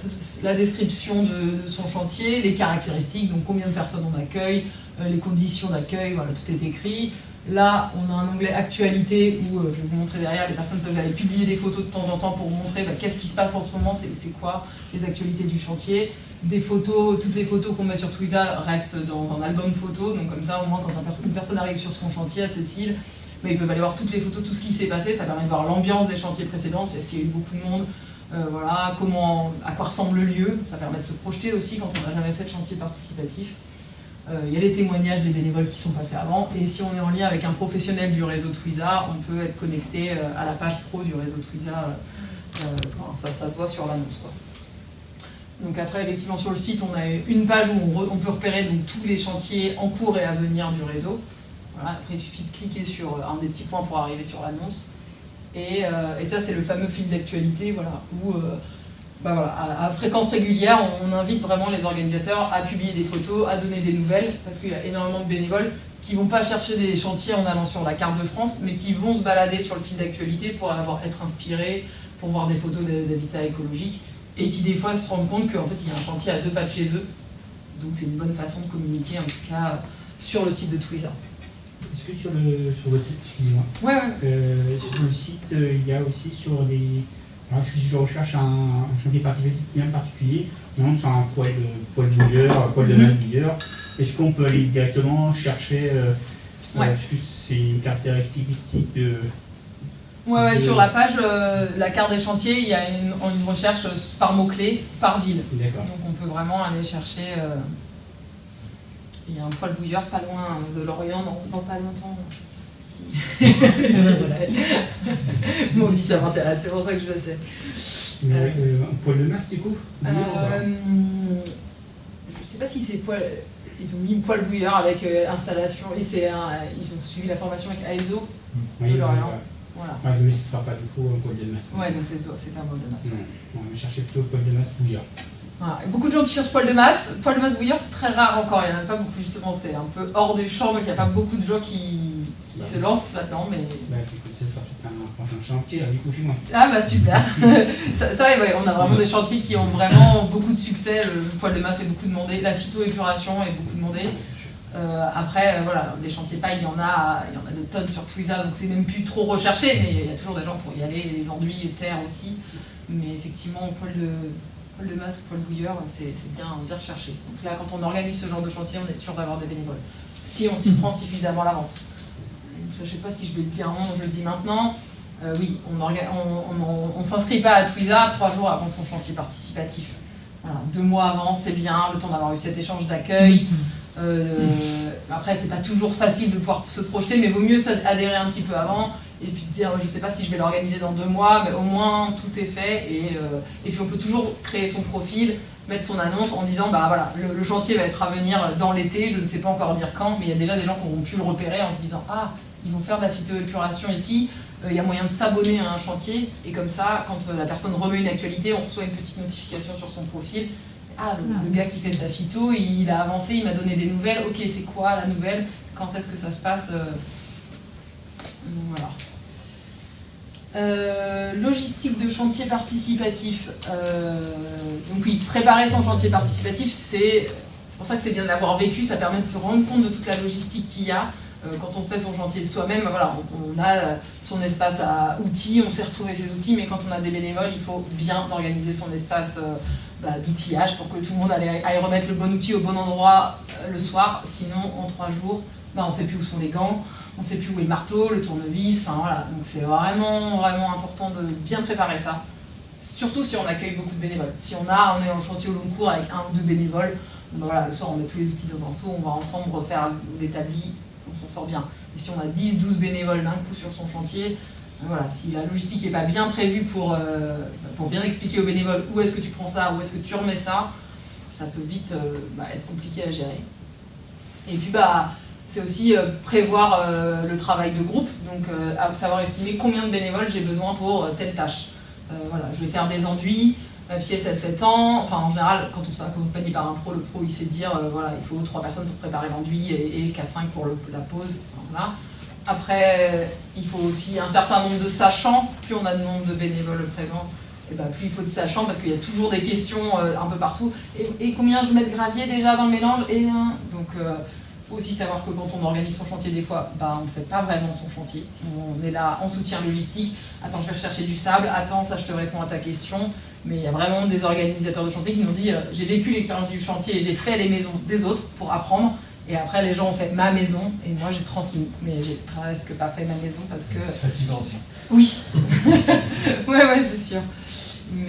la description de, son chantier, les caractéristiques, donc combien de personnes on accueille, euh, les conditions d'accueil, tout est écrit. Là, on a un onglet actualité où, euh, je vais vous montrer derrière, les personnes peuvent aller publier des photos de temps en temps pour montrer bah, qu'est-ce qui se passe en ce moment, c'est quoi les actualités du chantier. Des photos, toutes les photos qu'on met sur Twiza restent dans un album photo, donc comme ça, au quand une personne arrive sur son chantier à Cécile, bah, ils peuvent aller voir toutes les photos, tout ce qui s'est passé, ça permet de voir l'ambiance des chantiers précédents, est-ce qu'il y a eu beaucoup de monde, euh, voilà, comment, à quoi ressemble le lieu, ça permet de se projeter aussi quand on n'a jamais fait de chantier participatif. Euh, Il y a les témoignages des bénévoles qui sont passés avant. Et si on est en lien avec un professionnel du réseau Twiza, on peut être connecté euh, à la page pro du réseau Twiza. ça, se voit sur l'annonce. Donc après, effectivement, sur le site, on a une page où on, on peut repérer donc, tous les chantiers en cours et à venir du réseau. Après, il suffit de cliquer sur euh, un des petits points pour arriver sur l'annonce. Et, euh, ça, c'est le fameux fil d'actualité, voilà, où euh, bah à, fréquence régulière, on, on invite vraiment les organisateurs à publier des photos, à donner des nouvelles, parce qu'il y a énormément de bénévoles qui vont pas chercher des chantiers en allant sur la carte de France, mais qui vont se balader sur le fil d'actualité pour avoir, être inspirés, pour voir des photos d'ha- d'habitat écologique, et qui des fois se rendent compte qu'en fait il y a un chantier à deux pas de chez eux. Donc c'est une bonne façon de communiquer, en tout cas, sur le site de Twitter. Est-ce que sur le sur votre excusez-moi, Ouais, ouais. euh, sur le site euh, il y a aussi sur des alors je, suis- je recherche un, un chantier bien particulier, non c'est un poêle de un poêle de Mhm. masse bouilleur. Est-ce qu'on peut aller directement chercher euh, Ouais. euh, est-ce que c'est une caractéristique de Ouais, ouais, sur la page, euh, la carte des chantiers, il y a une, une recherche par mots-clés, par ville. D'accord. Donc on peut vraiment aller chercher. euh, Il y a un poêle bouilleur pas loin de Lorient, dans, dans pas longtemps. Moi aussi ça m'intéresse, c'est pour ça que je le sais. Mais, Euh, euh, un poêle de masse du coup Euh, je sais pas si c'est poêle. Ils ont mis poêle bouilleur avec euh, installation et c'est un- ils ont suivi la formation avec AESO. Oui, de Lorient. ouais. Voilà. Ah, mais ce sera pas du coup un poêle de masse. Ouais, donc c'est pas un poêle de masse. Non, on va chercher plutôt poêle de masse bouilleur. Voilà. Beaucoup de gens qui cherchent poil de masse. Poil de masse bouilleur, c'est très rare encore. Il n'y en a pas beaucoup, justement. C'est un peu hors du champ, donc il n'y a pas beaucoup de gens qui, qui se lancent là-dedans. Mais... Bah écoute, ça un chantier, du. Ah bah super Ça, ça, ouais, on a vraiment des chantiers qui ont vraiment beaucoup de succès. Le, le poil de masse est beaucoup demandé. La phytoépuration est beaucoup demandée. Euh, après, euh, voilà, des chantiers paille, il y en a, il y en a de tonnes sur Twiza, donc c'est même plus trop recherché, mais il y a toujours des gens pour y aller, les enduits et terre aussi. Mais effectivement, poil de, poil de masse, poil bouilleur, c'est bien, bien recherché. Donc là, quand on organise ce genre de chantier, on est sûr d'avoir des bénévoles. Si on s'y prend suffisamment à l'avance. Je ne sais pas si je vais le dire maintenant, je le dis maintenant. Euh, oui, on on s'inscrit pas à Twiza trois jours avant son chantier participatif. Voilà, deux mois avant, c'est bien, le temps d'avoir eu cet échange d'accueil. Euh, après, c'est pas toujours facile de pouvoir se projeter, mais vaut mieux adhérer un petit peu avant et puis dire je sais pas si je vais l'organiser dans deux mois, mais au moins tout est fait et, euh, et puis on peut toujours créer son profil, mettre son annonce en disant bah voilà le, le chantier va être à venir dans l'été, je ne sais pas encore dire quand, mais il y a déjà des gens qui auront pu le repérer en se disant ah ils vont faire de la phytoépuration ici, euh, il y a moyen de s'abonner à un chantier et comme ça quand euh, la personne remet une actualité, on reçoit une petite notification sur son profil. Ah, le, le gars qui fait sa phyto, il a avancé, il m'a donné des nouvelles. Ok, c'est quoi la nouvelle? Quand est-ce que ça se passe Euh, logistique de chantier participatif. Euh, donc oui, préparer son chantier participatif, c'est pour ça que c'est bien de l'avoir vécu, ça permet de se rendre compte de toute la logistique qu'il y a. Euh, quand on fait son chantier soi-même, voilà, on, a son espace à outils, on sait retrouver ses outils, mais quand on a des bénévoles, il faut bien organiser son espace bah, d'outillage pour que tout le monde aille, remettre le bon outil au bon endroit le soir. Sinon, en trois jours, bah, on ne sait plus où sont les gants, on ne sait plus où est le marteau, le tournevis, enfin voilà. Donc c'est vraiment, vraiment important de bien préparer ça. Surtout si on accueille beaucoup de bénévoles. Si on a, on est en chantier au long cours avec un ou deux bénévoles, bah, voilà, le soir on met tous les outils dans un seau, on va ensemble refaire l'établi, on s'en sort bien. Et si on a 10, 12 bénévoles d'un coup sur son chantier, voilà, si la logistique n'est pas bien prévue pour, euh, pour bien expliquer aux bénévoles où est-ce que tu prends ça, où est-ce que tu remets ça, ça peut vite euh, bah, être compliqué à gérer. Et puis bah, c'est aussi euh, prévoir euh, le travail de groupe, donc euh, savoir estimer combien de bénévoles j'ai besoin pour telle tâche. Voilà, je vais faire des enduits, ma pièce elle fait tant, enfin en général quand on se fait accompagner par un pro, le pro il sait dire voilà, il faut 3 personnes pour préparer l'enduit et, et 4-5 pour la pose. Après, il faut aussi un certain nombre de sachants, plus on a de nombre de bénévoles présents, et ben, plus il faut de sachants parce qu'il y a toujours des questions un peu partout. Et, combien je mets de gravier déjà dans le mélange? Et, Donc aussi savoir que quand on organise son chantier des fois, bah, on ne fait pas vraiment son chantier. On est là en soutien logistique. Attends, je vais rechercher du sable. Attends, ça je te réponds à ta question. Mais il y a vraiment des organisateurs de chantier qui nous disent euh, j'ai vécu l'expérience du chantier et j'ai fait les maisons des autres pour apprendre. Et après, les gens ont fait ma maison et moi j'ai transmis. Mais j'ai presque pas fait ma maison parce que C'est fatigant aussi. oui. ouais, ouais, c'est sûr.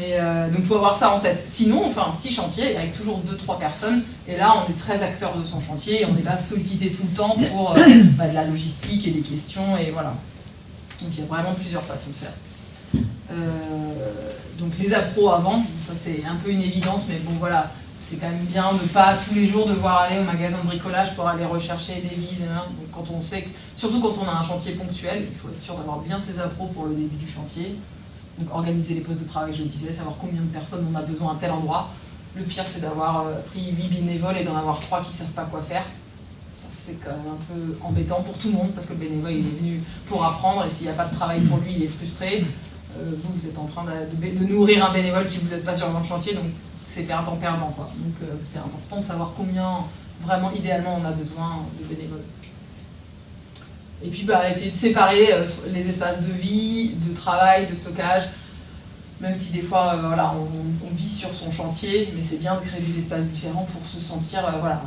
Mais euh, donc il faut avoir ça en tête. Sinon, on fait un petit chantier avec toujours 2-3 personnes. Et là, on est très acteur de son chantier. Et on n'est pas sollicité tout le temps pour euh, bah, de la logistique et des questions. Et voilà. Donc il y a vraiment plusieurs façons de faire. Euh, donc les appros avant, ça c'est un peu une évidence, mais bon voilà, c'est quand même bien de pas tous les jours devoir aller au magasin de bricolage pour aller rechercher des vis. hein. Donc quand on sait, que- surtout quand on a un chantier ponctuel, il faut être sûr d'avoir bien ses appros pour le début du chantier. Donc organiser les postes de travail, je le disais, savoir combien de personnes on a besoin à tel endroit. Le pire c'est d'avoir euh, pris 8 bénévoles et d'en avoir 3 qui savent pas quoi faire. Ça c'est quand même un peu embêtant pour tout le monde parce que le bénévole il est venu pour apprendre et s'il n'y a pas de travail pour lui il est frustré. Euh, vous, vous êtes en train de, nourrir un bénévole qui vous n'êtes pas sur le chantier, donc c'est perdant-perdant. Donc euh, c'est important de savoir combien, vraiment, idéalement, on a besoin de bénévoles. Et puis bah, essayer de séparer euh, les espaces de vie, de travail, de stockage, même si des fois euh, voilà, on, on vit sur son chantier, mais c'est bien de créer des espaces différents pour se sentir, euh, voilà,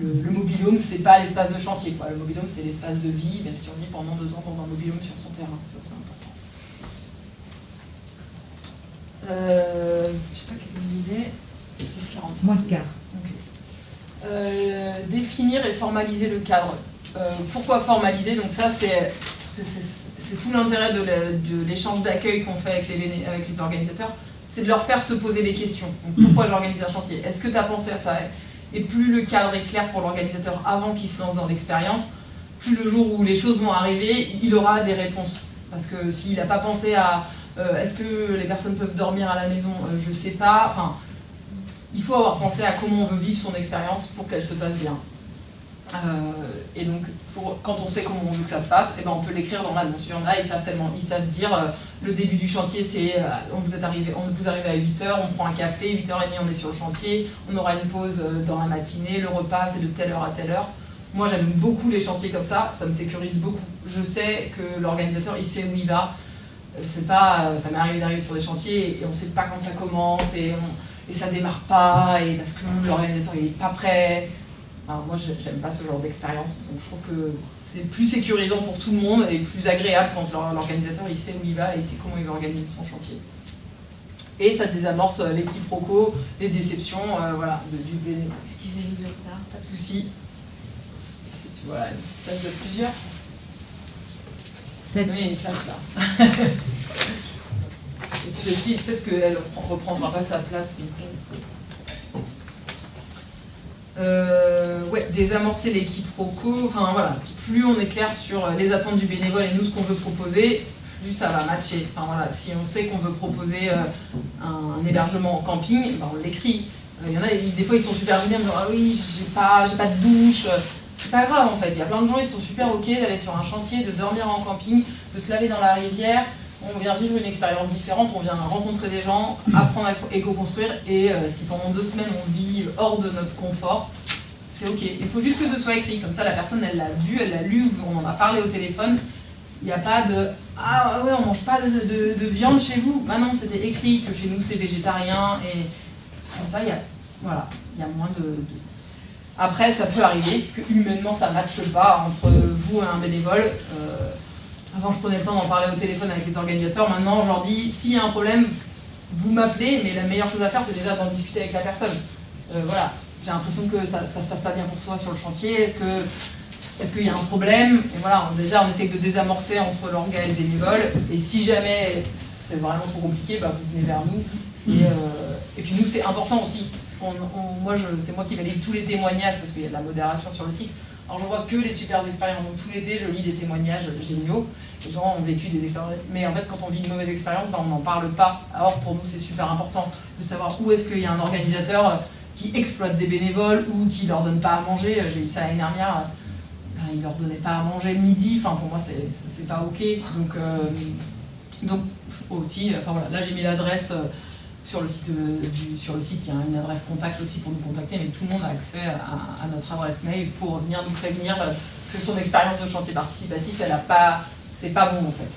le, le mobilhome c'est pas l'espace de chantier, quoi. le mobilhome c'est l'espace de vie, même si on vit pendant deux ans dans un mobilhome sur son terrain, ça c'est important. Euh, je sais pas quelle idée, c'est 45. Moins le quart. Définir et formaliser le cadre. Euh, pourquoi formaliser Donc ça, c'est tout l'intérêt de l'échange d'accueil qu'on fait avec les, béné- avec les organisateurs, c'est de leur faire se poser des questions. Donc, pourquoi j'organise un chantier? Est-ce que tu as pensé à ça? Et plus le cadre est clair pour l'organisateur avant qu'il se lance dans l'expérience, plus le jour où les choses vont arriver, il aura des réponses. Parce que s'il n'a pas pensé à euh, est-ce que les personnes peuvent dormir à la maison? Euh, Je sais pas. Enfin, il faut avoir pensé à comment on veut vivre son expérience pour qu'elle se passe bien. Euh, et donc, quand on sait comment on veut que ça se passe, eh ben on peut l'écrire dans l'annonce. Il y en a, ils savent tellement, ils savent dire euh, le début du chantier, c'est euh, on vous est arrivé, on vous arrive à 8h, on prend un café, 8h30 on est sur le chantier, on aura une pause dans la matinée, le repas c'est de telle heure à telle heure. Moi j'aime beaucoup les chantiers comme ça, ça me sécurise beaucoup. Je sais que l'organisateur il sait où il va. C'est pas, ça m'est arrivé d'arriver sur des chantiers et on sait pas quand ça commence et, on- et ça démarre pas et parce que l'organisateur il est pas prêt. Alors, moi, j'ai- j'aime pas ce genre d'expérience, donc je trouve que c'est plus sécurisant pour tout le monde et plus agréable quand l'or- l'organisateur il sait où il va et il sait comment il va organiser son chantier. Et ça désamorce euh, les quiproquos, les déceptions, euh, voilà, de- du bénéfice. Excusez-nous du retard? Pas de souci. Tu vois, une place de plusieurs. Sept. Oui, il y a une place là. Et puis celle-ci, peut-être qu'elle reprend- reprendra pas sa place. donc, euh. Euh, ouais, désamorcer les quiproquos, enfin voilà, plus on est clair sur les attentes du bénévole et nous ce qu'on veut proposer, plus ça va matcher. Enfin voilà, si on sait qu'on veut proposer euh, un hébergement en camping, ben, on l'écrit. Euh, Il y en a, des fois ils sont super en disant Ah oui, j'ai pas, pas de douche. C'est pas grave en fait, il y a plein de gens, ils sont super ok d'aller sur un chantier, de dormir en camping, de se laver dans la rivière. On vient vivre une expérience différente, on vient rencontrer des gens, apprendre à éco-construire et euh, si pendant deux semaines on vit hors de notre confort, c'est ok. Il faut juste que ce soit écrit, comme ça la personne elle l'a vu, elle l'a lu, on en a parlé au téléphone. Il n'y a pas de Ah ouais, on mange pas de, de- de viande chez vous. Bah non, c'était écrit que chez nous c'est végétarien et comme ça il y a, voilà, il y a moins de, de- Après, ça peut arriver que humainement ça ne matche pas entre vous et un bénévole. Euh, avant, je prenais le temps d'en parler au téléphone avec les organisateurs. Maintenant, je leur dis s'il y a un problème, vous m'appelez, mais la meilleure chose à faire, c'est déjà d'en discuter avec la personne. Euh, voilà, j'ai l'impression que ça ne se passe pas bien pour toi sur le chantier. Est-ce que est-ce qu'il y a un problème? Et voilà, on- déjà, on essaie de désamorcer entre l'orga et le bénévole. Et si jamais c'est vraiment trop compliqué, bah, vous venez vers nous. Et, euh, et puis nous, c'est important aussi. Parce qu'on, on- moi, c'est moi qui valide tous les témoignages parce qu'il y a de la modération sur le site. Alors, je vois que les super expériences. Donc, tout l'été, je lis des témoignages géniaux. Les gens ont vécu des expériences. Mais en fait, quand on vit une mauvaise expérience, bah, on n'en parle pas. Alors, pour nous, c'est super important de savoir où est-ce qu'il y a un organisateur euh, qui exploite des bénévoles ou qui leur donne pas à manger. J'ai eu ça l'année dernière. Ben, il leur donnait pas à manger le midi. Enfin, pour moi, c'est, pas ok. Donc, euh, aussi, enfin voilà, là j'ai mis l'adresse euh, sur le site. de- du, sur le site, il y a une adresse contact aussi pour nous contacter, mais tout le monde a accès à, notre adresse mail pour venir nous prévenir euh, que son expérience de chantier participatif, elle a pas, c'est pas bon en fait.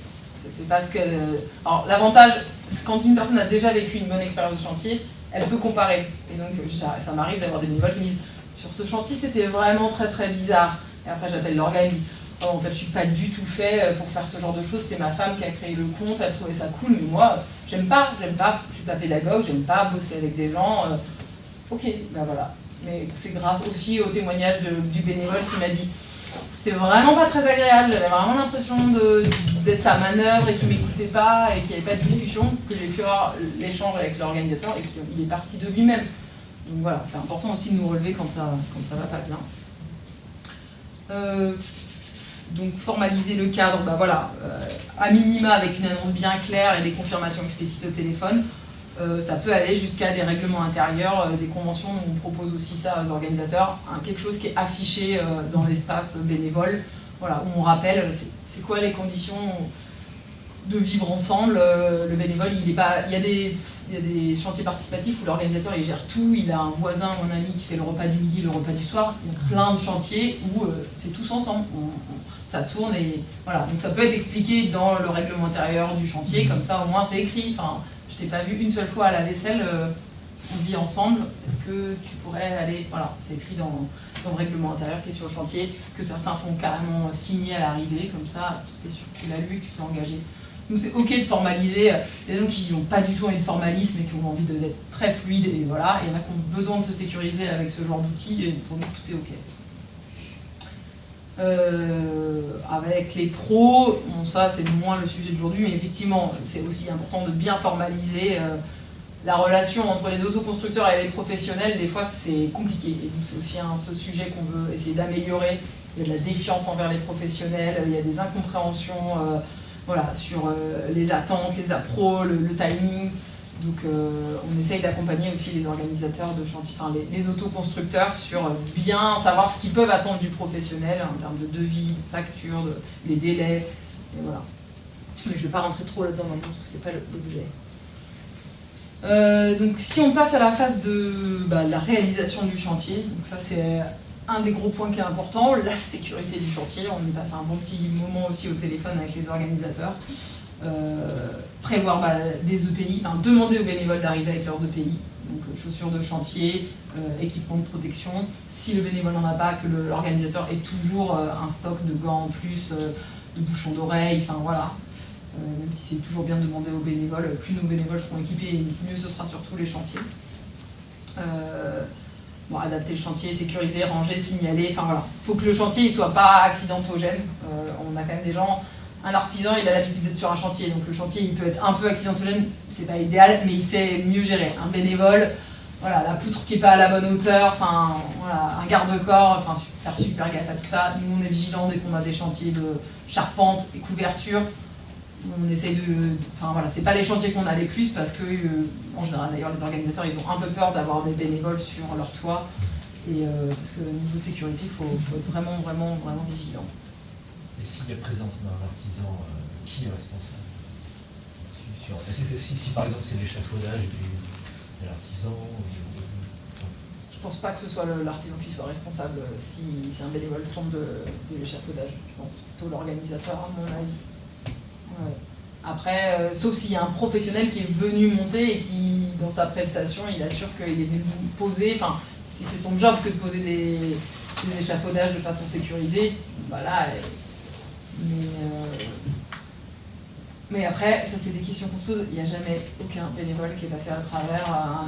C'est- parce que, alors l'avantage, quand une personne a déjà vécu une bonne expérience de chantier, elle peut comparer. Et donc ça m'arrive d'avoir des bénévoles qui disent sur ce chantier c'était vraiment très très bizarre. Et après j'appelle dis oh, en fait je suis pas du tout fait euh, pour faire ce genre de choses, c'est ma femme qui a créé le compte, elle a trouvé ça cool, mais moi j'aime pas, j'aime pas, je suis pas pédagogue, j'aime pas bosser avec des gens. euh, ok, ben voilà. Mais c'est grâce aussi au témoignage du bénévole qui m'a dit c'était vraiment pas très agréable, j'avais vraiment l'impression d'être sa manœuvre et qu'il m'écoutait pas et qu'il n'y avait pas de discussion, que j'ai pu avoir l'échange avec l'organisateur et qu'il est parti de lui-même. Donc voilà, c'est important aussi de nous relever quand ça, quand ça va pas bien. Euh, donc formaliser le cadre, bah voilà, euh, à minima avec une annonce bien claire et des confirmations explicites au téléphone. Euh, ça peut aller jusqu'à des règlements intérieurs, euh, des conventions, on propose aussi ça aux organisateurs, quelque chose qui est affiché dans l'espace bénévole, voilà, où on rappelle c'est quoi les conditions de vivre ensemble. le bénévole, il, est pas, il, y a des, chantiers participatifs où l'organisateur il gère tout, il a un voisin ou un ami qui fait le repas du midi, le repas du soir, il y a plein de chantiers où c'est tous ensemble, ça tourne et voilà. Donc ça peut être expliqué dans le règlement intérieur du chantier, comme ça au moins c'est écrit. Enfin, je t'ai pas vu une seule fois à la vaisselle, euh, on vit ensemble, est-ce que tu pourrais aller, voilà, c'est écrit dans, dans le règlement intérieur qui est sur le chantier, que certains font carrément signer à l'arrivée, comme ça, tu es sûr que tu l'as lu, que tu t'es engagé. Nous, c'est ok de formaliser, il y a des gens qui n'ont pas du tout envie de formalisme et qui ont envie d'être très fluide, et voilà, il y en a qui ont besoin de se sécuriser avec ce genre d'outils, et pour nous, tout est ok. Euh, avec les pros, ça c'est moins le sujet d'aujourd'hui, mais effectivement, c'est aussi important de bien formaliser euh, la relation entre les autoconstructeurs et les professionnels. Des fois, c'est compliqué, et donc c'est aussi un ce sujet qu'on veut essayer d'améliorer. Il y a de la défiance envers les professionnels, il y a des incompréhensions euh, voilà, sur euh, les attentes, les appros, le timing. Donc euh, on essaye d'accompagner aussi les organisateurs de chantier, enfin les, autoconstructeurs sur euh, bien savoir ce qu'ils peuvent attendre du professionnel en termes de devis, de factures, de, les délais, et voilà. Mais je ne vais pas rentrer trop là-dedans maintenant parce que c'est pas le- l'objet. Euh, donc si on passe à la phase de bah, la réalisation du chantier, donc ça c'est un des gros points qui est important, la sécurité du chantier. On y passe un bon petit moment aussi au téléphone avec les organisateurs. Prévoir bah, des EPI, demander aux bénévoles d'arriver avec leurs EPI, donc euh, chaussures de chantier, euh, équipement de protection. Si le bénévole n'en a pas, que l'organisateur ait toujours euh, un stock de gants en plus, de bouchons d'oreilles, enfin voilà. Même si c'est toujours bien de demander aux bénévoles, plus nos bénévoles seront équipés, mieux ce sera sur tous les chantiers. Bon, adapter le chantier, sécuriser, ranger, signaler, enfin voilà. Il faut que le chantier ne soit pas accidentogène. On a quand même des gens, un artisan, il a l'habitude d'être sur un chantier, donc le chantier il peut être un peu accidentogène, c'est pas idéal, mais il sait mieux gérer. Un bénévole, voilà, la poutre qui n'est pas à la bonne hauteur, un garde-corps, enfin faire super gaffe à tout ça. Nous on est vigilants dès qu'on a des chantiers de charpente et couverture. On essaye de. Enfin voilà, c'est pas les chantiers qu'on a les plus parce que, euh, en général d'ailleurs, les organisateurs ils ont un peu peur d'avoir des bénévoles sur leur toit. Et euh, parce que niveau sécurité, il faut, faut être vraiment, vraiment, vraiment vigilant. Et s'il y a présence d'un artisan, euh, qui est responsable si, par exemple c'est l'échafaudage de l'artisan, ou- Je pense pas que ce soit l'artisan qui soit responsable euh, si, un bénévole tombe de, l'échafaudage. Je pense plutôt l'organisateur, à mon avis. Après, euh, sauf s'il y a un professionnel qui est venu monter et qui, dans sa prestation, il assure qu'il est venu poser, enfin, si c'est son job que de poser des, des échafaudages de façon sécurisée, voilà. Mais, euh, mais après, ça c'est des questions qu'on se pose, il n'y a jamais aucun bénévole qui est passé à travers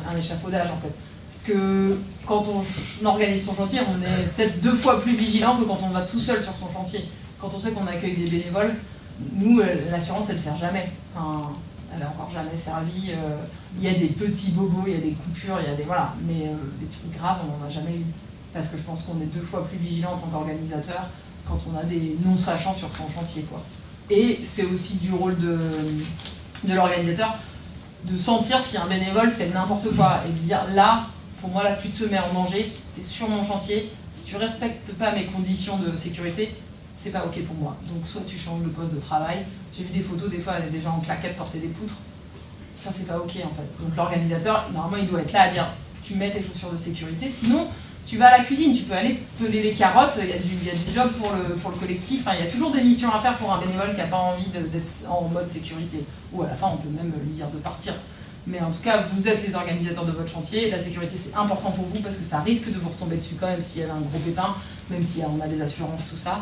un, échafaudage en fait. Parce que quand on organise son chantier, on est peut-être deux fois plus vigilant que quand on va tout seul sur son chantier. Quand on sait qu'on accueille des bénévoles, nous, euh, l'assurance, elle sert jamais. Elle a encore jamais servi. euh, Il y a des petits bobos, il y a des coupures, il y a des. Voilà. Mais des trucs graves, on n'en a jamais eu. Parce que je pense qu'on est deux fois plus vigilant en tant qu'organisateur quand on a des non-sachants sur son chantier. Quoi. Et c'est aussi du rôle de, l'organisateur de sentir si un bénévole fait n'importe quoi et de dire là, pour moi, là, tu te mets en danger, tu es sur mon chantier, si tu respectes pas mes conditions de sécurité, c'est pas ok pour moi. Donc soit tu changes de poste de travail. J'ai vu des photos, des fois, des gens en claquettes porter des poutres. Ça, c'est pas ok en fait. Donc l'organisateur, normalement, il doit être là à dire tu mets tes chaussures de sécurité. Sinon, tu vas à la cuisine, tu peux aller peler les carottes. Il y a du, il y a du job pour le, pour le collectif. Enfin, il y a toujours des missions à faire pour un bénévole qui n'a pas envie d'être en mode sécurité. Ou à la fin, on peut même lui dire de partir. Mais en tout cas, vous êtes les organisateurs de votre chantier. La sécurité, c'est important pour vous parce que ça risque de vous retomber dessus quand même s'il y a un gros pépin, même si on a les assurances, tout ça.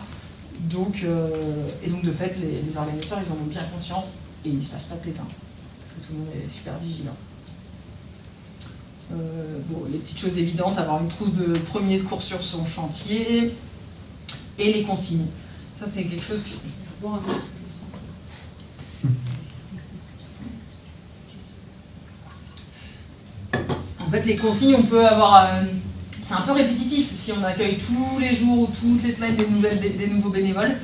Donc, euh, et donc de fait, les, les organisateurs, ils en ont bien conscience et il ne se passe pas de pépin. Parce que tout le monde est super vigilant. Euh, bon, les petites choses évidentes, avoir une trousse de premier secours sur son chantier et les consignes. Ça, c'est quelque chose que... En fait, les consignes, on peut avoir... euh, c'est un peu répétitif si on accueille tous les jours ou toutes les semaines des, nouvelles, des nouveaux bénévoles.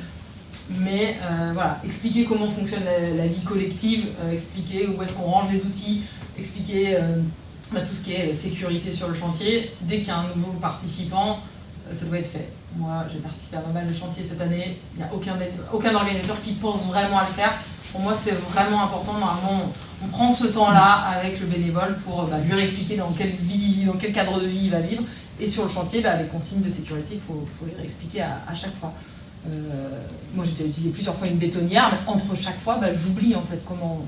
Mais euh, voilà, expliquer comment fonctionne la, vie collective, expliquer où est-ce qu'on range les outils, expliquer tout ce qui est sécurité sur le chantier. Dès qu'il y a un nouveau participant, euh, ça doit être fait. Moi, j'ai participé à pas mal de chantiers cette année. Il n'y a aucun, organisateur qui pense vraiment à le faire. Pour moi, c'est vraiment important. Normalement, on, prend ce temps-là avec le bénévole pour bah, lui réexpliquer dans quelle vie, dans quel cadre de vie il va vivre. Et sur le chantier, bah, les consignes de sécurité, il faut, faut les réexpliquer à, à chaque fois. Euh, moi, j'ai déjà utilisé plusieurs fois une bétonnière, mais entre chaque fois, bah, j'oublie en fait comment.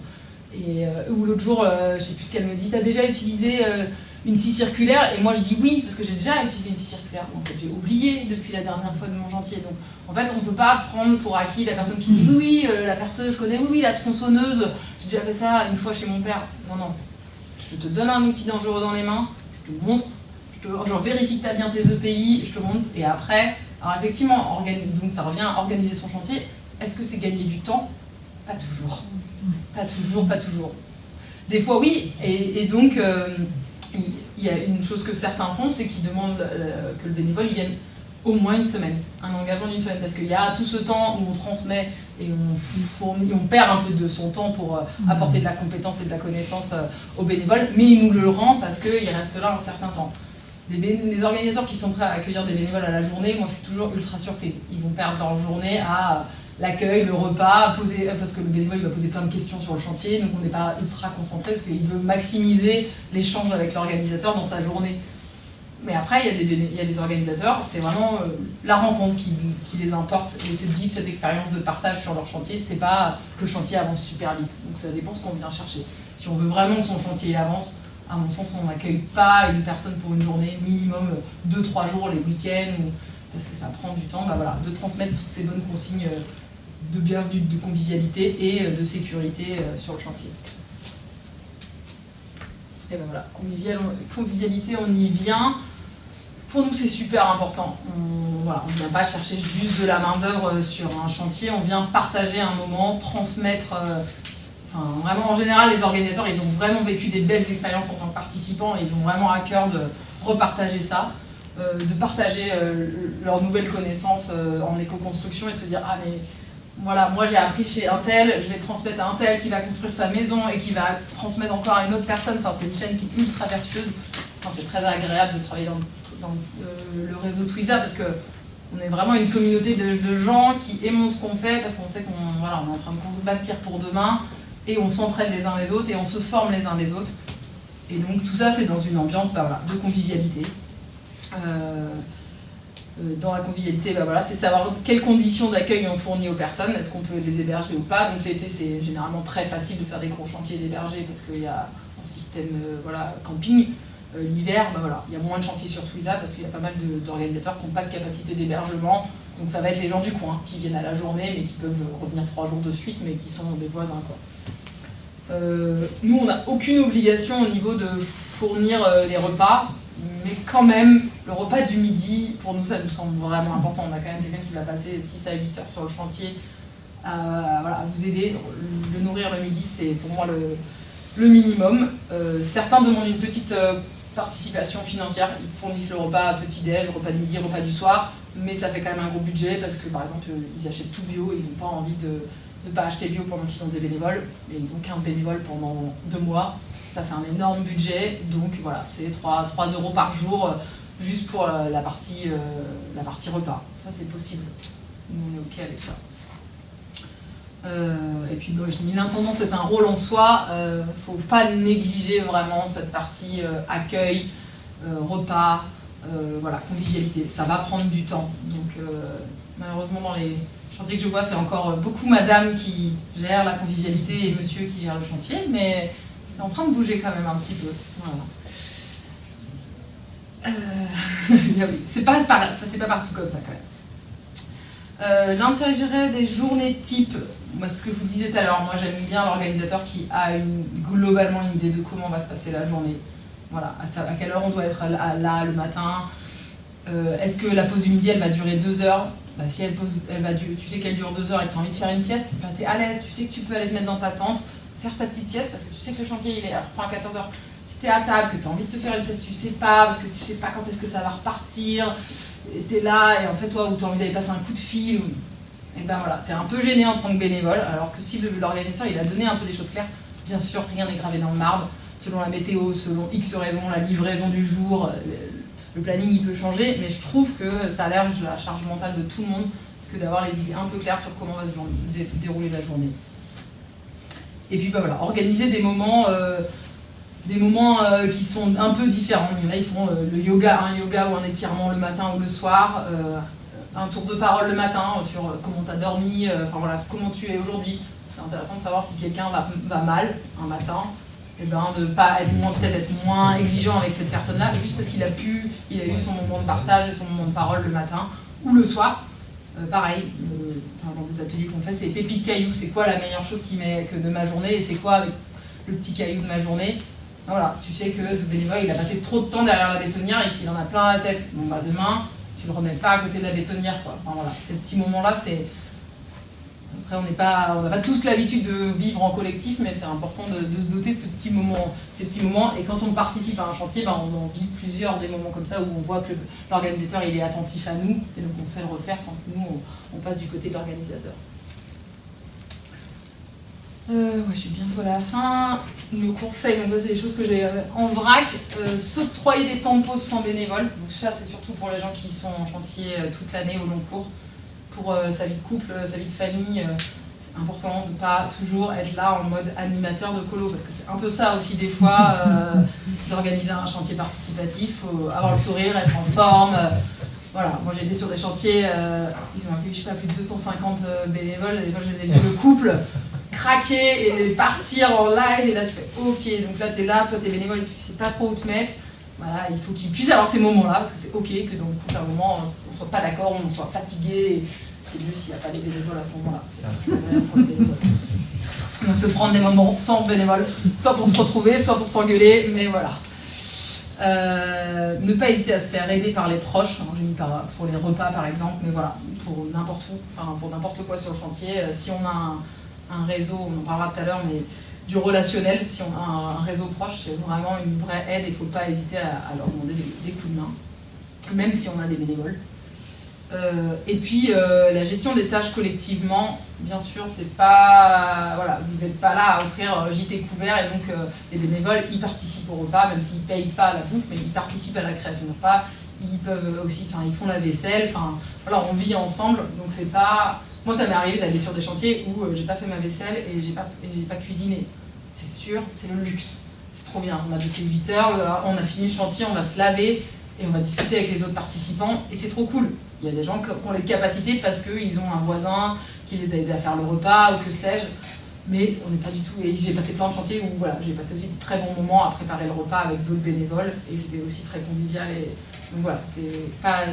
Et, euh, ou l'autre jour, euh, je sais plus ce qu'elle me dit, t'as déjà utilisé euh, une scie circulaire? Et moi, je dis oui, parce que j'ai déjà utilisé une scie circulaire. En fait, j'ai oublié depuis la dernière fois de mon chantier. Donc, en fait, on peut pas prendre pour acquis la personne qui dit oui, oui, euh, la perceuse, je connais, oui, oui, la tronçonneuse, j'ai déjà fait ça une fois chez mon père. Non, non. Je te donne un outil dangereux dans les mains, je te montre, je, te, vérifie que tu as bien tes EPI, je te montre, et après, alors effectivement, donc ça revient à organiser son chantier. Est-ce que c'est gagner du temps? Pas toujours. Pas toujours, pas toujours. Des fois oui, et, donc euh, il y a une chose que certains font, c'est qu'ils demandent euh, que le bénévole il vienne au moins une semaine, un engagement d'une semaine, parce qu'il y a tout ce temps où on transmet et on, perd un peu de son temps pour euh, apporter de la compétence et de la connaissance euh, au bénévole, mais il nous le rend parce qu'il reste là un certain temps. Les, les organisateurs qui sont prêts à accueillir des bénévoles à la journée, moi je suis toujours ultra surprise. Ils vont perdre leur journée à l'accueil, le repas, poser, parce que le bénévole il va poser plein de questions sur le chantier, donc on n'est pas ultra concentré parce qu'il veut maximiser l'échange avec l'organisateur dans sa journée. Mais après, il y a des, il y a des organisateurs, c'est vraiment euh, la rencontre qui, qui les importe et c'est de vivre cette expérience de partage sur leur chantier. C'est pas que le chantier avance super vite. Donc ça dépend ce qu'on vient chercher. Si on veut vraiment que son chantier avance, à mon sens, on n'accueille pas une personne pour une journée, minimum 2-3 jours les week-ends, parce que ça prend du temps bah voilà, de transmettre toutes ces bonnes consignes euh, de bienvenue, de convivialité et euh, de sécurité euh, sur le chantier. Et ben voilà, convivial- convivialité, on y vient. Pour nous, c'est super important. On voilà, on vient pas chercher juste de la main-d'œuvre sur un chantier, on vient partager un moment, transmettre. euh, Enfin, vraiment, en général, les organisateurs, ils ont vraiment vécu des belles expériences en tant que participants et ils ont vraiment à cœur de repartager ça, euh, de partager euh, leurs nouvelles connaissances euh, en éco-construction et de se dire Ah, mais voilà, moi j'ai appris chez un tel, je vais transmettre à un tel qui va construire sa maison et qui va transmettre encore à une autre personne. Enfin, c'est une chaîne qui est ultra vertueuse. Enfin, c'est très agréable de travailler dans, euh, le réseau Twiza parce que on est vraiment une communauté de, gens qui aimons ce qu'on fait parce qu'on sait qu'on voilà, on est en train de bâtir pour demain et on s'entraide les uns les autres et on se forme les uns les autres. Et donc tout ça, c'est dans une ambiance bah, voilà, de convivialité. Euh, dans la convivialité, bah, voilà, c'est savoir quelles conditions d'accueil on fournit aux personnes, est-ce qu'on peut les héberger ou pas. Donc l'été, c'est généralement très facile de faire des gros chantiers d'héberger parce qu'il y a un système euh, voilà, camping. Euh, L'hiver, bah, voilà, il y a moins de chantiers sur Twiza parce qu'il y a pas mal d'organisateurs qui n'ont pas de capacité d'hébergement. Donc ça va être les gens du coin qui viennent à la journée mais qui peuvent revenir trois jours de suite mais qui sont des voisins. Euh, nous, on n'a aucune obligation au niveau de fournir euh, les repas, mais quand même, le repas du midi, pour nous, ça nous semble vraiment important. On a quand même quelqu'un qui va passer 6 à 8 heures sur le chantier à, voilà, à vous aider. Le nourrir le midi, c'est pour moi le, minimum. Euh, certains demandent une petite euh, participation financière. Ils fournissent le repas petit-déj, repas du midi, repas du soir, mais ça fait quand même un gros budget parce que, par exemple, euh, ils achètent tout bio et ils n'ont pas envie de ne pas acheter bio pendant qu'ils ont des bénévoles. Et ils ont 15 bénévoles pendant deux mois. Ça fait un énorme budget. Donc voilà, c'est 3, 3 euros par jour euh, juste pour la, la partie, euh, la partie repas. Ça, c'est possible. On est OK avec ça. Euh, et puis, bon, je dis, l'intendance est un rôle en soi. Il ne faut pas négliger vraiment cette partie euh, accueil, euh, repas, euh, voilà, convivialité. Ça va prendre du temps. Donc, euh, malheureusement, dans les chantiers que je vois, c'est encore beaucoup madame qui gère la convivialité et monsieur qui gère le chantier. Mais c'est en train de bouger quand même un petit peu. Euh, c'est pas, par- pas partout comme ça quand même. Euh, des journées type, moi, ce que je vous disais tout à l'heure, moi j'aime bien l'organisateur qui a globalement une idée de comment va se passer la journée. Voilà, à, quelle heure on doit être là, le matin. Euh, Est-ce que la pause du midi elle va durer deux heures? Bah, Si elle, elle va tu sais qu'elle dure deux heures et que tu as envie de faire une sieste, bah, tu es à l'aise, tu sais que tu peux aller te mettre dans ta tente, faire ta petite sieste parce que tu sais que le chantier il est à 14 heures. Si tu es à table, que tu as envie de te faire une sieste, tu sais pas parce que tu sais pas quand est-ce que ça va repartir, et tu es là et en fait toi où tu as envie d'aller passer un coup de fil, ou- et ben voilà, tu es un peu gêné en tant que bénévole alors que si l'organisateur il a donné un peu des choses claires, bien sûr rien n'est gravé dans le marbre, selon la météo, selon X raisons, la livraison du jour, euh, le- planning il peut changer, mais je trouve que ça allège la charge mentale de tout le monde que d'avoir les idées un peu claires sur comment va se dérouler la journée. Et puis bah, voilà, organiser des moments, euh, des moments euh, qui sont un peu différents. Ils font euh, le yoga, un yoga ou un étirement le matin ou le soir, euh, un tour de parole le matin sur comment tu as dormi, enfin voilà, comment tu es aujourd'hui. C'est intéressant de savoir si quelqu'un va, mal un matin, et ben de pas être moins peut-être être moins exigeant avec cette personne-là, juste parce qu'il a pu, il a eu son moment de partage et son moment de parole le matin ou le soir. Pareil, dans des ateliers qu'on fait, c'est pépite caillou, c'est quoi la meilleure chose qui m'est- que de ma journée et c'est quoi avec le petit caillou de ma journée? Voilà, tu sais que ce bénévole il a passé trop de temps derrière la bétonnière et qu'il en a plein la tête. Bon bah demain, tu le remets pas à côté de la bétonnière quoi. Enfin voilà, ces petits moments-là, c'est. Après, on n'est pas, on n'a pas tous l'habitude de vivre en collectif, mais c'est important de, se doter de ce petit moment, ces petits moments. Et quand on participe à un chantier, ben, on en vit plusieurs des moments comme ça où on voit que l'organisateur est attentif à nous, et donc on se fait le refaire quand nous on passe du côté de l'organisateur. Euh, ouais, je suis bientôt à la fin. Nos conseils, donc c'est des choses que j'ai euh, en vrac. Euh, S'octroyer des temps de pause sans bénévole. Donc ça, c'est surtout pour les gens qui sont en chantier euh, toute l'année au long cours. Pour euh, sa vie de couple, sa vie de famille, c'est important de ne pas toujours être là en mode animateur de colo. Parce que c'est un peu ça aussi des fois, d'organiser un chantier participatif. faut avoir le sourire, être en forme. voilà, moi j'ai été sur des chantiers, ils ont accueilli, je sais pas, plus de 250 euh, bénévoles. Des fois, je les ai vus le couple craquer et partir en live. Et là, tu fais OK, donc là, tu es là, toi, tu es bénévole, tu sais pas trop où te mettre. Voilà, il faut qu'ils puissent avoir ces moments-là, parce que c'est OK que dans le couple, à un moment, on soit pas d'accord, on soit fatigué. C'est mieux s'il n'y a pas des bénévoles à ce moment-là. C'est. Donc se prendre des moments sans bénévoles, soit pour se retrouver, soit pour s'engueuler, mais voilà. Euh, ne pas hésiter à se faire aider par les proches, hein, j'ai mis par- pour les repas par exemple, mais voilà, pour n'importe où, enfin pour n'importe quoi sur le chantier. Euh, si on a un, un réseau, on en parlera tout à l'heure, mais du relationnel, si on a un, réseau proche, c'est vraiment une vraie aide et il ne faut pas hésiter à, leur demander des, coups de main, même si on a des bénévoles. Euh, et puis euh, la gestion des tâches collectivement, bien sûr, c'est pas voilà, vous n'êtes pas là à offrir euh, JT couvert et donc les bénévoles ils participent au repas, même s'ils payent pas la bouffe, mais ils participent à la création du repas. Ils peuvent aussi, enfin ils font la vaisselle, enfin voilà, on vit ensemble, donc c'est pas. Moi ça m'est arrivé d'aller sur des chantiers où euh, j'ai pas fait ma vaisselle et j'ai pas pas cuisiné. C'est sûr, c'est le luxe. C'est trop bien. On a bossé 8 heures, euh, on a fini le chantier, on va se laver et on va discuter avec les autres participants et c'est trop cool. Il y a des gens qui ont les capacités parce qu'ils ont un voisin qui les a aidés à faire le repas ou que sais-je. Mais on n'est pas du tout. Et j'ai passé plein de chantiers où voilà, j'ai passé aussi de très bons moments à préparer le repas avec d'autres bénévoles et c'était aussi très convivial. Et donc voilà, c'est pas.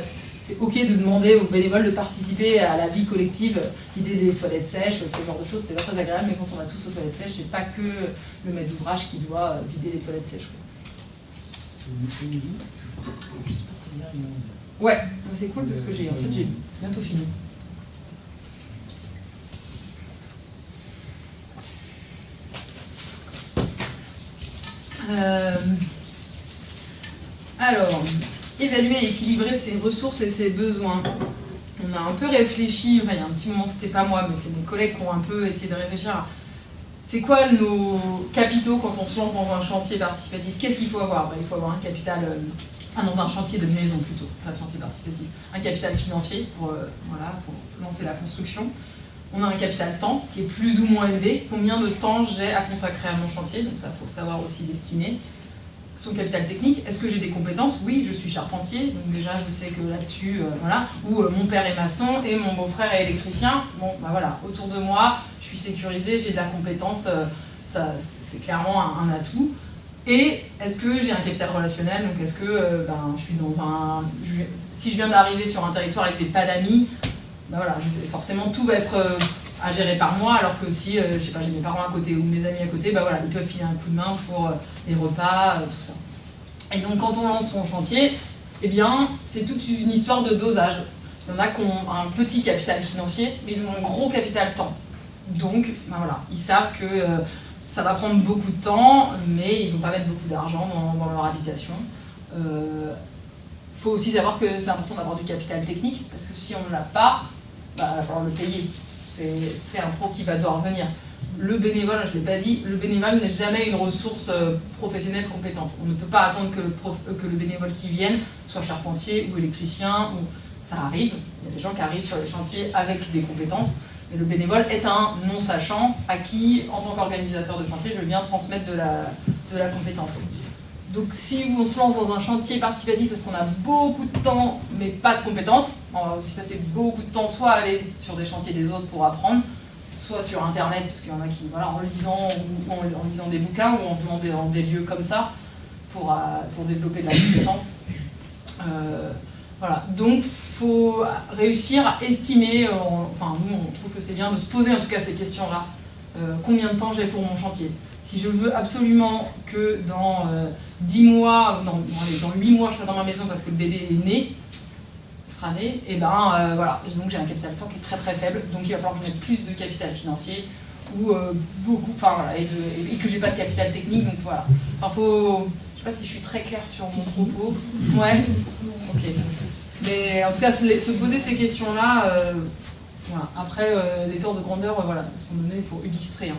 C'est ok de demander aux bénévoles de participer à la vie collective, l'idée des toilettes sèches, ce genre de choses, c'est pas très agréable, mais quand on va tous aux toilettes sèches, c'est pas que le maître d'ouvrage qui doit vider les toilettes sèches. Ouais, c'est cool parce que j'ai en fait j'ai bientôt fini. Euh, alors, évaluer et équilibrer ses ressources et ses besoins. On a un peu réfléchi, il y a un petit moment, c'était pas moi, mais c'est mes collègues qui ont un peu essayé de réfléchir c'est quoi nos capitaux quand on se lance dans un chantier participatif? Qu'est-ce qu'il faut avoir? Ben, Il faut avoir un capital, euh, dans un chantier de maison plutôt, pas de chantier participatif, un capital financier pour, euh, voilà, pour lancer la construction. On a un capital temps qui est plus ou moins élevé. Combien de temps j'ai à consacrer à mon chantier? Donc ça, faut savoir aussi l'estimer. Son capital technique, est-ce que j'ai des compétences? Oui, je suis charpentier, donc déjà je sais que là-dessus, euh, voilà. Ou euh, mon père est maçon et mon beau-frère est électricien. Bon, bah voilà, autour de moi, je suis sécurisée, j'ai de la compétence, euh, c'est clairement un, atout. Et est-ce que j'ai un capital relationnel? Donc est-ce que ben, je suis dans un. si je viens d'arriver sur un territoire et que j'ai pas d'amis, ben, voilà, forcément tout va être à gérer par moi, alors que si, euh, je sais pas, j'ai mes parents à côté ou mes amis à côté, bah voilà, ils peuvent filer un coup de main pour euh, les repas, euh, tout ça. Et donc quand on lance son chantier, eh bien, c'est toute une histoire de dosage. Il y en a qui ont un petit capital financier, mais ils ont un gros capital temps. Donc, bah voilà, ils savent que ça va prendre beaucoup de temps, mais ils vont pas mettre beaucoup d'argent dans, dans leur habitation. Il faut aussi savoir que c'est important d'avoir du capital technique, parce que si on ne l'a pas, bah, il va falloir le payer. C'est un pro qui va devoir venir. Le bénévole, je ne l'ai pas dit, le bénévole n'est jamais une ressource euh, professionnelle compétente. On ne peut pas attendre que le, euh, bénévole qui vienne soit charpentier ou électricien, ça arrive. Il y a des gens qui arrivent sur les chantiers avec des compétences, mais le bénévole est un non-sachant à qui, en tant qu'organisateur de chantier, je viens transmettre de la, de la compétence. Donc si on se lance dans un chantier participatif parce qu'on a beaucoup de temps mais pas de compétences, on va aussi passer beaucoup de temps soit à aller sur des chantiers des autres pour apprendre, soit sur internet parce qu'il y en a qui, voilà, en lisant, ou en, lisant des bouquins ou en venant dans des lieux comme ça pour, euh, pour développer de la compétence. Euh, voilà, donc faut réussir à estimer, euh, enfin nous on trouve que c'est bien de se poser en tout cas ces questions-là. Euh, combien de temps j'ai pour mon chantier? Si je veux absolument que dans euh, 10 mois, non, dans 8 mois je serai dans ma maison parce que le bébé est né, né, et ben euh, voilà, Et donc j'ai un capital temps qui est très très faible, donc il va falloir que je mette plus de capital financier ou euh, beaucoup, enfin voilà, et, de- et que j'ai pas de capital technique, donc voilà. Enfin faut, je sais pas si je suis très claire sur mon propos. Ouais. Ok. Mais en tout cas, se, se poser ces questions-là, euh, voilà. Après, les ordres de grandeur, voilà, sont donnés pour illustrer. hein.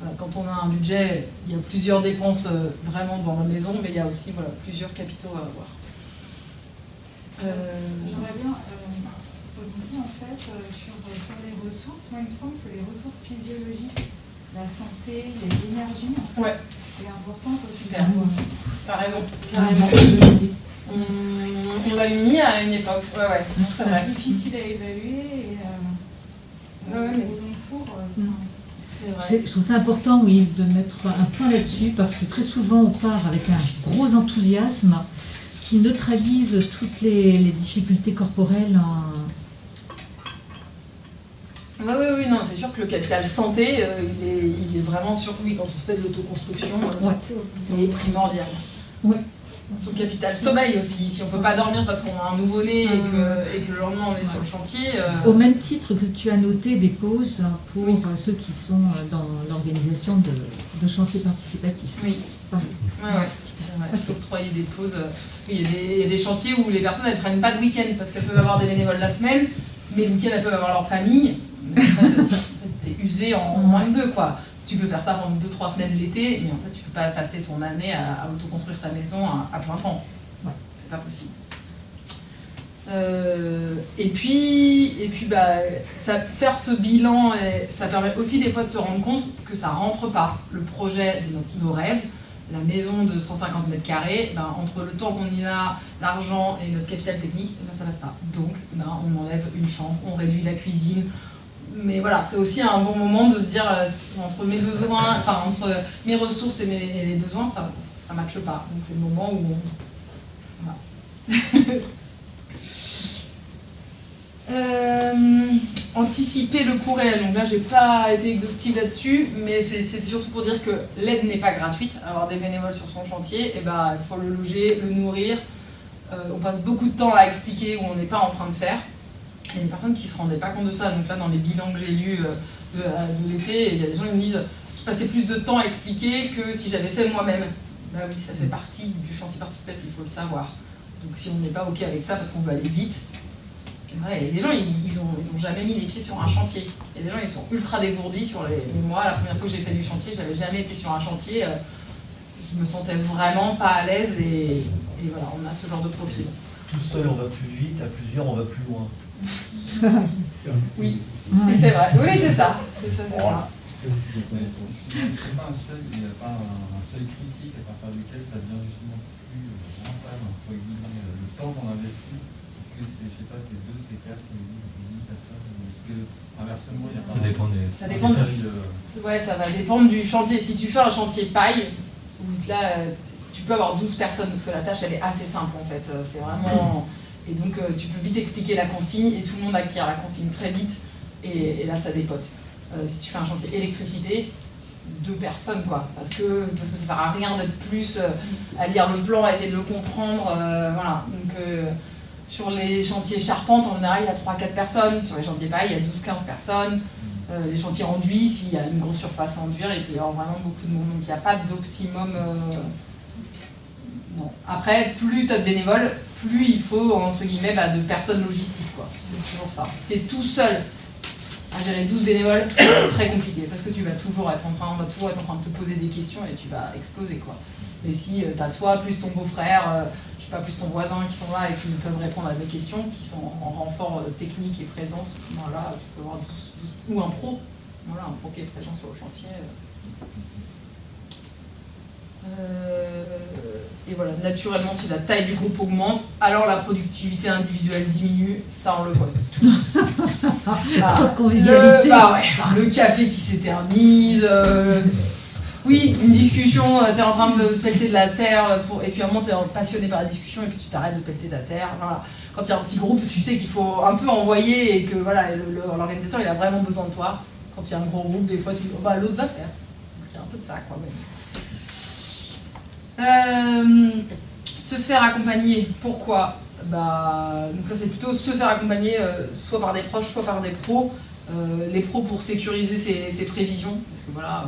Voilà, quand on a un budget, il y a plusieurs dépenses vraiment dans la maison, mais il y a aussi voilà, plusieurs capitaux à avoir. Euh, J'aimerais bien euh, rebondir en fait euh, sur, sur les ressources. Moi, il me semble que les ressources physiologiques, la santé, les énergies, en fait, Ouais. c'est important aussi. Super. T'as raison, carrément. On, on l'a mis à une époque, ouais, ouais, c'est vrai. Difficile à évaluer et euh, Ouais, mais cours, euh. C'est vrai. Je trouve ça important, oui, de mettre un point là-dessus, parce que très souvent, on part avec un gros enthousiasme qui neutralise toutes les, les difficultés corporelles. en- Oui, oui, oui, non, c'est sûr que le capital santé, euh, il, est, il est vraiment sur oui, quand on se fait de l'autoconstruction, euh, Ouais. il est primordial. Ouais. Son capital sommeil aussi, si on peut pas dormir parce qu'on a un nouveau-né et, que, et que le lendemain on est sur le chantier. euh, Au même titre que tu as noté des pauses pour Oui. ceux qui sont dans l'organisation de, de chantiers participatifs. Oui. Pardon. Ouais. Des pauses. euh, il y, a des- il y a des chantiers où les personnes elles prennent pas de week-end parce qu'elles peuvent avoir des bénévoles la semaine, mais le week-end elles peuvent avoir leur famille. T'es usé en, moins de deux quoi. Tu peux faire ça pendant 2-3 semaines l'été, mais en fait tu peux pas passer ton année à, autoconstruire ta maison à, à plein temps. C'est pas possible. Euh, et puis, et puis bah, faire ce bilan, ça permet aussi des fois de se rendre compte que ça rentre pas. Le projet de nos rêves, la maison de 150 mètres carrés, ben, entre le temps qu'on y a, l'argent et notre capital technique, eh ben, ça passe pas. Donc, ben, on enlève une chambre, on réduit la cuisine. Mais voilà, c'est aussi un bon moment de se dire, euh, entre mes besoins, enfin, entre mes ressources et, mes, et les besoins, ça ne matche pas. Donc, c'est le moment où on, voilà. Euh, anticiper le coût réel. Donc là, j'ai pas été exhaustive là-dessus, mais c'était surtout pour dire que l'aide n'est pas gratuite. Avoir des bénévoles sur son chantier, et ben, il faut le loger, le nourrir. Euh, on passe beaucoup de temps à expliquer où on n'est pas en train de faire. Il y a des personnes qui se rendaient pas compte de ça. Donc là, dans les bilans que j'ai lus euh, de l'été, il y a des gens qui me disent je passais plus de temps à expliquer que si j'avais fait moi-même. Bah oui, ça fait partie du chantier participatif, il faut le savoir. Donc si on n'est pas OK avec ça parce qu'on veut aller vite, et voilà, il y a des gens, ils, ils ont, ils ont jamais mis les pieds sur un chantier. Il y a des gens, ils sont ultra dégourdis sur les. mais Moi, la première fois que j'ai fait du chantier, j'avais jamais été sur un chantier. euh, je me sentais vraiment pas à l'aise et, et voilà, on a ce genre de profil. Tout seul, on va plus vite, à plusieurs, on va plus loin. Oui, si c'est vrai. Oui, c'est ça. C'est ça, c'est ça. Mais est-ce qu'il n'y a pas un seuil, il y a pas un, seuil critique à partir duquel ça devient justement plus euh, rentable, entre guillemets, euh, le temps qu'on investit que c'est, je sais pas, c'est 2, c'est 4, c'est 10 personnes Est-ce que, inversement, il n'y a pas Ça dépend des. Ça un dépend de- de... Ouais, ça va dépendre du chantier. Si tu fais un chantier paille, où là, tu peux avoir 12 personnes, parce que la tâche, elle est assez simple, en fait. C'est vraiment... Et donc euh, tu peux vite expliquer la consigne et tout le monde acquiert la consigne très vite et, et là ça dépote. Euh, si tu fais un chantier électricité, deux personnes quoi, parce que, parce que ça sert à rien d'être plus euh, à lire le plan, à essayer de le comprendre, euh, voilà. Donc euh, sur les chantiers charpentes, en général, il y a 3-4 personnes, sur les chantiers paille, il y a 12-15 personnes. Euh, les chantiers enduits, s'il y a une grosse surface à enduire, il peut y avoir vraiment beaucoup de monde, donc il n'y a pas d'optimum. euh. Après, plus tu as de bénévoles, plus il faut, entre guillemets, bah, de personnes logistiques. C'est toujours ça. Si tu es tout seul à gérer 12 bénévoles, c'est très compliqué parce que tu vas toujours être en train, on va toujours être en train de te poser des questions et tu vas exploser quoi. Mais si tu as toi plus ton beau-frère, euh, pas, plus ton voisin qui sont là et qui peuvent répondre à des questions, qui sont en renfort euh, technique et présence, voilà, tu peux avoir 12 12 ou un pro, voilà, un pro qui est présent sur le chantier. Euh, et voilà, naturellement, si la taille du groupe augmente, alors la productivité individuelle diminue, ça on le voit tous. Bah, le, bah ouais, le café qui s'éternise. euh, oui, une discussion, tu es en train de pelleter de la terre, et puis à un moment tu es passionné par la discussion et puis tu t'arrêtes de pelleter de la terre. Quand il y a un petit groupe, tu sais qu'il faut un peu envoyer et que voilà, l'organisateur a vraiment besoin de toi. Quand il y a un gros groupe, des fois tu dis oh, bah, l'autre va faire. Il y a un peu de ça quoi. même. Euh, se faire accompagner, pourquoi? Bah, donc ça c'est plutôt se faire accompagner euh, soit par des proches, soit par des pros. Euh, les pros pour sécuriser ses, ses prévisions, parce que euh, voilà,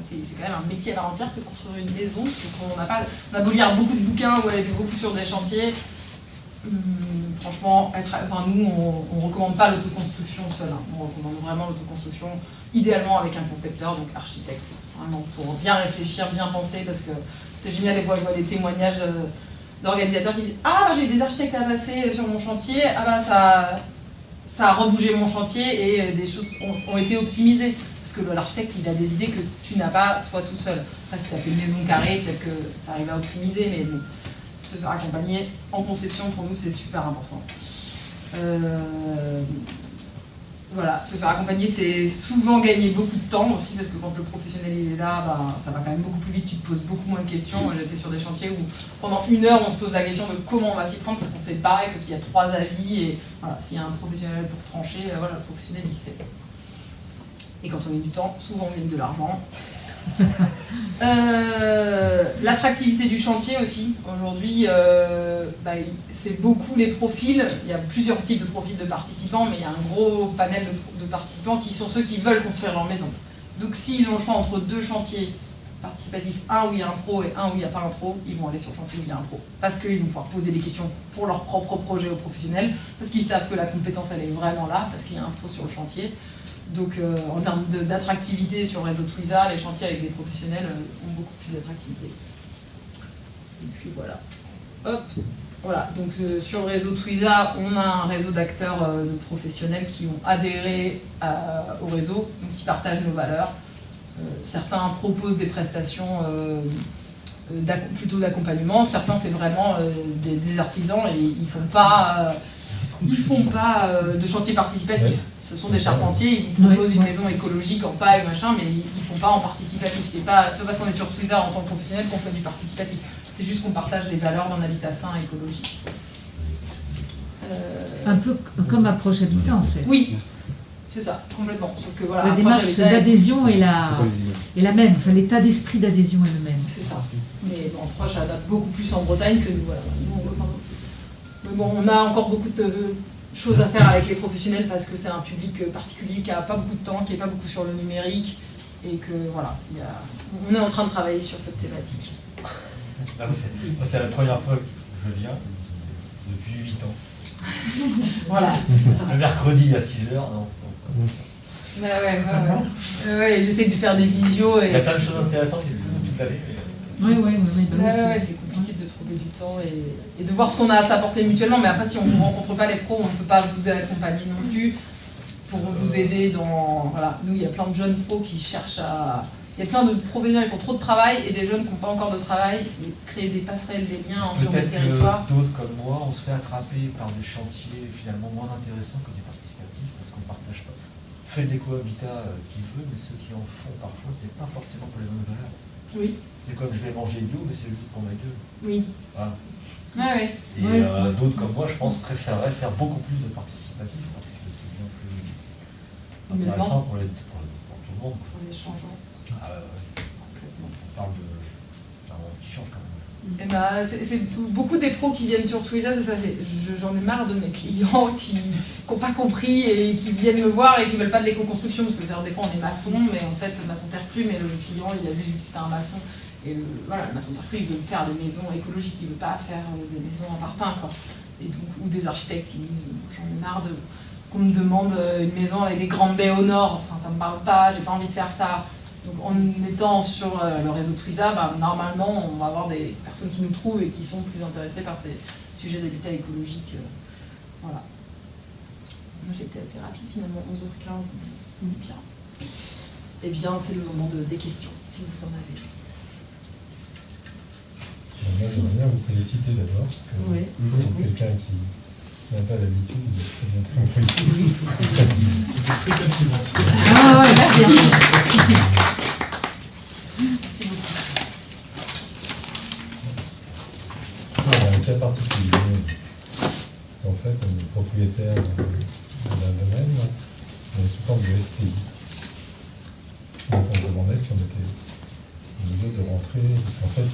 c'est quand même un métier à part entière que construire une maison, parce qu'on n'a pas, on a beau lire beaucoup de bouquins ou aller beaucoup sur des chantiers. hum, franchement, être, enfin, nous on, on recommande pas l'autoconstruction seule, hein. on recommande vraiment l'autoconstruction, idéalement avec un concepteur, donc architecte, vraiment pour bien réfléchir, bien penser, parce que c'est génial, des fois je vois des témoignages de- d'organisateurs qui disent Ah, j'ai eu des architectes à passer sur mon chantier, ah bah ça, ça a rebougé mon chantier et euh, des choses ont, été optimisées. Parce que l'architecte, il a des idées que tu n'as pas toi tout seul. Après, si tu as fait une maison carrée, peut-être que tu arrives à optimiser, mais bon, se faire accompagner en conception, pour nous, c'est super important. Euh, voilà, se faire accompagner, c'est souvent gagner beaucoup de temps aussi, parce que quand le professionnel il est là, bah, ça va quand même beaucoup plus vite, tu te poses beaucoup moins de questions. Moi, J'étais sur des chantiers où pendant une heure, on se pose la question de comment on va s'y prendre, parce qu'on sait pas, et qu'il y a trois avis, et voilà, s'il y a un professionnel pour trancher, euh, voilà, le professionnel il sait. Et quand on gagne du temps, souvent on gagne de l'argent. Euh, L'attractivité du chantier aussi. Aujourd'hui, euh, bah, c'est beaucoup les profils. Il y a plusieurs types de profils de participants, mais il y a un gros panel de, de participants qui sont ceux qui veulent construire leur maison. Donc s'ils ont le choix entre deux chantiers participatifs, un où il y a un pro et un où il n'y a pas un pro, ils vont aller sur le chantier où il y a un pro. Parce qu'ils vont pouvoir poser des questions pour leur propre projet aux professionnels, parce qu'ils savent que la compétence elle est vraiment là, parce qu'il y a un pro sur le chantier. Donc euh, en termes d'attractivité sur le réseau Twiza, les chantiers avec des professionnels euh, ont beaucoup plus d'attractivité. Et puis voilà. Hop, voilà. Donc euh, sur le réseau Twiza, on a un réseau d'acteurs de professionnels qui ont adhéré au réseau, donc qui partagent nos valeurs. Certains proposent des prestations plutôt d'accompagnement, certains c'est vraiment des, artisans et ils font pas, ils font pas de chantier participatif. Ce sont des charpentiers, ils vous proposent une maison écologique en paille, machin, mais ils, ils font pas en participatif. C'est pas, c'est pas parce qu'on est sur Twitter en tant que professionnel qu'on fait du participatif. C'est juste qu'on partage des valeurs d'un habitat sain et écologique. Euh, Un peu comme approche habitat en fait. oui, c'est ça, complètement. Sauf que voilà, La approche démarche d'adhésion est la, est la même, enfin, l'état d'esprit d'adhésion est le même. C'est ça. Mais bon, proche adapte beaucoup plus en Bretagne que nous. Voilà. Nous, on- enfin, mais bon, on a encore beaucoup de choses à faire avec les professionnels parce que c'est un public particulier qui a pas beaucoup de temps, qui est pas beaucoup sur le numérique et que voilà, il y a- on est en train de travailler sur cette thématique. Ah oui, c'est moi, c'est la première fois que je viens depuis 8 ans. Voilà. Le mercredi à 6h, non? Ouais, ouais, ouais, ouais. Ouais, J'essaie de faire des visios et Il y a plein de choses intéressantes toute l'année, mais. Oui, oui, oui. oui, bah oui, Ouais, ouais, ouais, c'est- c'est compliqué du temps et, et de voir ce qu'on a à s'apporter mutuellement. Mais après, si on ne rencontre pas les pros, on ne peut pas vous accompagner non plus pour vous aider dans. Voilà, nous, il y a plein de jeunes pros qui cherchent à. Il y a plein de professionnels qui ont trop de travail et des jeunes qui n'ont pas encore de travail. Et créer des passerelles, des liens sur territoires. que d'autres comme moi, on se fait attraper par des chantiers finalement moins intéressants que du participatif parce qu'on ne partage pas. Fait des cohabitats euh, qui veut, mais ceux qui en font parfois, c'est pas forcément pour les mêmes valeurs. Oui, C'est comme je vais manger bio, mais c'est juste pour ma gueule. oui. Voilà. Ouais, ouais. Et euh, d'autres comme moi, je pense, préféreraient faire beaucoup plus de participatif parce que c'est bien plus intéressant pour, les, pour, le- pour tout le monde. Pour les changements. Ah. Complètement. On parle de d'un monde qui change quand même. Eh ben, c'est beaucoup des pros qui viennent sur Twitter, c'est ça. J'en ai marre de mes clients qui n'ont pas compris et qui viennent me voir et qui veulent pas de l'éco-construction parce que des fois on est maçon, mais en fait maçon terre crue, mais le client il a juste vu que c'était un maçon et le, voilà, crue il veut faire des maisons écologiques, il veut pas faire euh, des maisons en parpaing quoi. Et donc ou des architectes qui disent euh, j'en ai marre de qu'on me demande euh, une maison avec des grandes baies au nord, enfin ça me parle pas, j'ai pas envie de faire ça. Donc en étant sur euh, le réseau Twiza, bah, normalement on va avoir des personnes qui nous trouvent et qui sont plus intéressées par ces sujets d'habitat écologique. euh, voilà. Moi j'ai été assez rapide finalement, 11h15, mais bien. Eh bien c'est le moment de, des questions, si vous en avez. Moi, j'aimerais bien vous féliciter d'abord. parce que Oui. Pour quelqu'un qui n'a pas l'habitude, il est très bien compris. Ah ouais, merci. Merci beaucoup. Non, il y a un cas particulier. En fait, on est propriétaire d'un domaine, on est sous forme de SCI. Donc on se demandait si on était en mesure de rentrer, parce qu'en fait,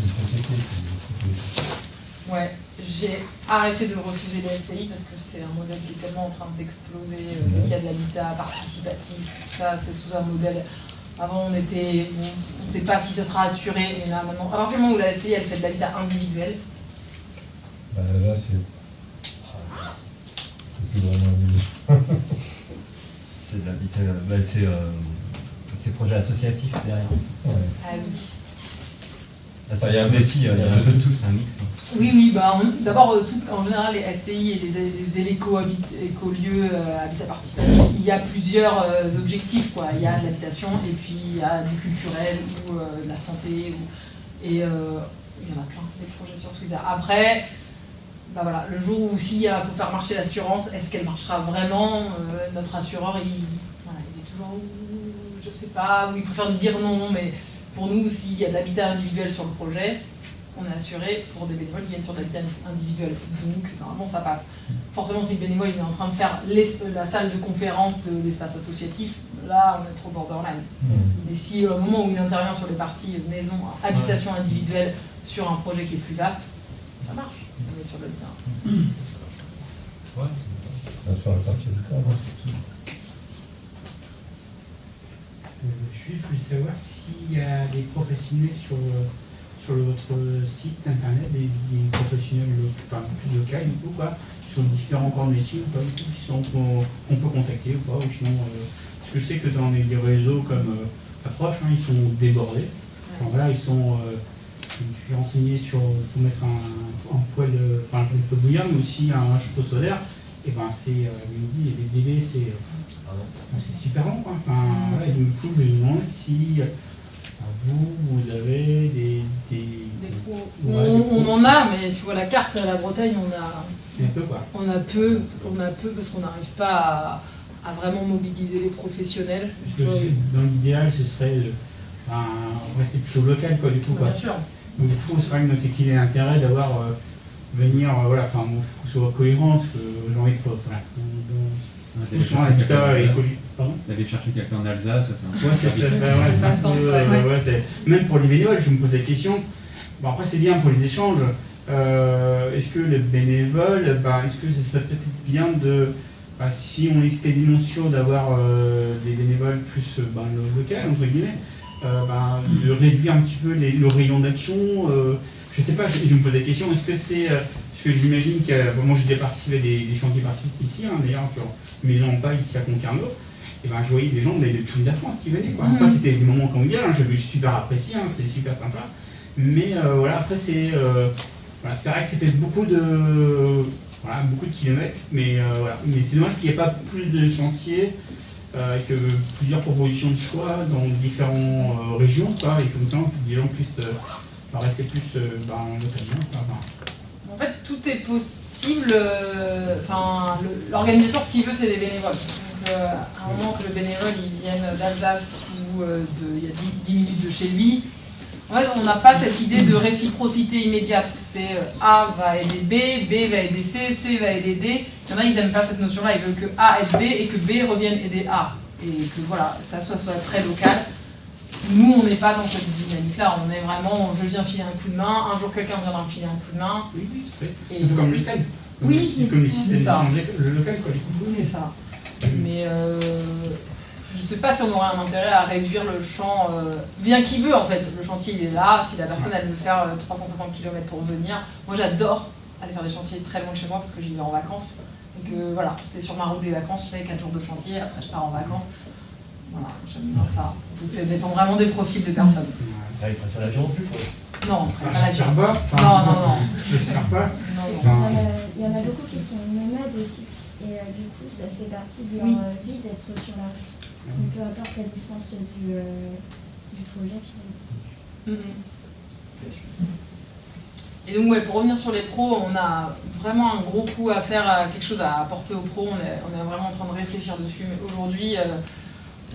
une société qui. Ouais, j'ai arrêté de refuser les SCI parce que c'est un modèle qui est tellement en train d'exploser euh, qu'il y a de l'habitat participatif. Ça, c'est sous un modèle. Avant, on était. bon, on ne sait pas si ça sera assuré, mais là, maintenant, à partir du moment où la SCI elle fait de l'habitat individuel, Bah, là, c'est c'est plus vraiment C'est de l'habitat, bah, c'est euh, c'est projet associatif derrière. Ouais. ah oui. Ah, il y a un peu- si, il y a un peu de tout, c'est un mix. hein. Oui, oui, bah, d'abord, euh, tout- en général, les SCI et les, les écolieux, euh, habitat participatif, il y a plusieurs euh, objectifs. Quoi. Il y a de l'habitation et puis il y a du culturel ou euh, de la santé. ou- et euh, il y en a plein, des projets sur Twiza. Après, bah voilà, le jour où s'il faut faire marcher l'assurance, est-ce qu'elle marchera vraiment Euh, Notre assureur, il, voilà, il est toujours, je sais pas, ou il préfère nous dire non, mais pour nous, s'il y a de l'habitat individuel sur le projet, on est assuré pour des bénévoles qui viennent sur de l'habitat individuel. Donc, normalement, ça passe. Forcément, si le bénévole il est en train de faire l'es- la salle de conférence de l'espace associatif, là, on est trop borderline. Hmm. Mais si euh, au moment où il intervient sur les parties euh, maison, habitation individuelle, sur un projet qui est plus vaste, ça marche. On est sur le terrain. Ouais. On va faire la partie du cadre. Euh, je voulais savoir s'il y a des professionnels sur, euh, sur votre site internet, des, des professionnels lo- enfin, plus locaux ou quoi, qui sont différents corps de métier ou pas qui sont qu'on peut contacter ou pas, ou sinon, euh, parce que je sais que dans les, réseaux comme euh, Approche, hein, ils sont débordés. Enfin, voilà, ils sont. euh, je suis renseigné sur pour mettre un, un poêle, euh, enfin un peu bouillant, mais aussi un chapeau solaire. Et ben c'est, euh, il délais, c'est Ah c'est super long, quoi. Enfin, Mm. voilà, du coup, je me demande si vous, vous avez des. des, Des pros. Ouais, on, des pros. on en a, mais tu vois la carte à la Bretagne, on a, C'est peu quoi. on a peu, on a peu parce qu'on n'arrive pas à, à vraiment mobiliser les professionnels. Dans l'idéal, ce serait enfin, rester plutôt local, quoi, du coup. Quoi. Bien sûr. Donc, du coup, c'est vrai que c'est qu'il y a l'intérêt d'avoir. euh, venir, euh, voilà, enfin, faut que ce soit cohérent, j'ai envie de. L'habitat et Alsace. écologie. Pardon D'aller chercher quelqu'un en Alsace, ça fait un Ouais, c'est ça, bah ouais, Ça c'est ouais. euh, ouais, c'est- Même pour les bénévoles, je me pose la question. Bon, après, c'est bien pour les échanges. Euh, est-ce que les bénévoles, bah, est-ce que ce serait peut-être bien de. bah, si on est quasiment sûr d'avoir euh, des bénévoles plus bah, le local, entre guillemets, euh, bah, de réduire un petit peu les- le rayon d'action. euh, je sais pas, je, je me pose la question, est-ce que c'est. parce que j'imagine que. bon, moi, j'ai déjà participé à des, des chantiers participatifs ici, hein, d'ailleurs, sur Maison en Paille, ici à Concarneau et ben, je voyais des gens de, de toute la France qui venaient. Quoi. Mhm. c'était des moments conviviaux, hein, j'avais super apprécié, hein, c'était super sympa. Mais euh, voilà, après, c'est euh, voilà, c'est vrai que c'était beaucoup de, voilà, beaucoup de kilomètres, mais, euh, voilà. mais c'est dommage qu'il n'y ait pas plus de chantiers, que plusieurs propositions de choix dans différentes régions, quoi, et comme ça, des gens puissent bah, rester plus bah, localement. quoi. En fait, tout est possible. euh, Enfin, l'organisateur, ce qu'il veut, c'est des bénévoles. Donc, euh, à un moment que le bénévole il vienne d'Alsace ou euh, de, il y a 10, 10 minutes de chez lui, En fait, on n'a pas cette idée de réciprocité immédiate. C'est A va aider B, B va aider C, C va aider D. Il y en a, ils n'aiment pas cette notion-là. Ils veulent que A aide B et que B revienne aider A. Et que voilà, ça soit, soit très local. Nous, on n'est pas dans cette dynamique-là. On est vraiment, je viens filer un coup de main. Un jour, quelqu'un viendra me filer un coup de main. Oui, oui, c'est. Et comme le SEL. Oui, Comme- c'est ça. le local, quoi. les coups de C'est ça. Mais euh, je ne sais pas si on aurait un intérêt à réduire le champ, euh, bien qui veut en fait. Le chantier il est là, si la personne elle veut faire euh, 350 km pour venir. Moi j'adore aller faire des chantiers très loin de chez moi parce que j'y vais en vacances. Et que voilà, c'est sur ma route des vacances, je fais 4 jours de chantier, après je pars en vacances. Voilà, j'aime bien ça. Donc ça dépend vraiment des profils des personnes. Là, il prend l'avion non plus, faut. Non, Ah, pas la je sers vie. pas. Non, non, non. Je sers pas. non, non. Il y en a- il y en a beaucoup qui sont nomades aussi. Et euh, du coup, ça fait partie de leur Oui. euh, vie d'être sur la route. Donc, peu importe la distance du, euh, du projet, finalement. C'est sûr. Et donc, ouais, pour revenir sur les pros, on a vraiment un gros coup à faire, quelque chose à apporter aux pros. On est, on est vraiment en train de réfléchir dessus. Mais aujourd'hui, euh,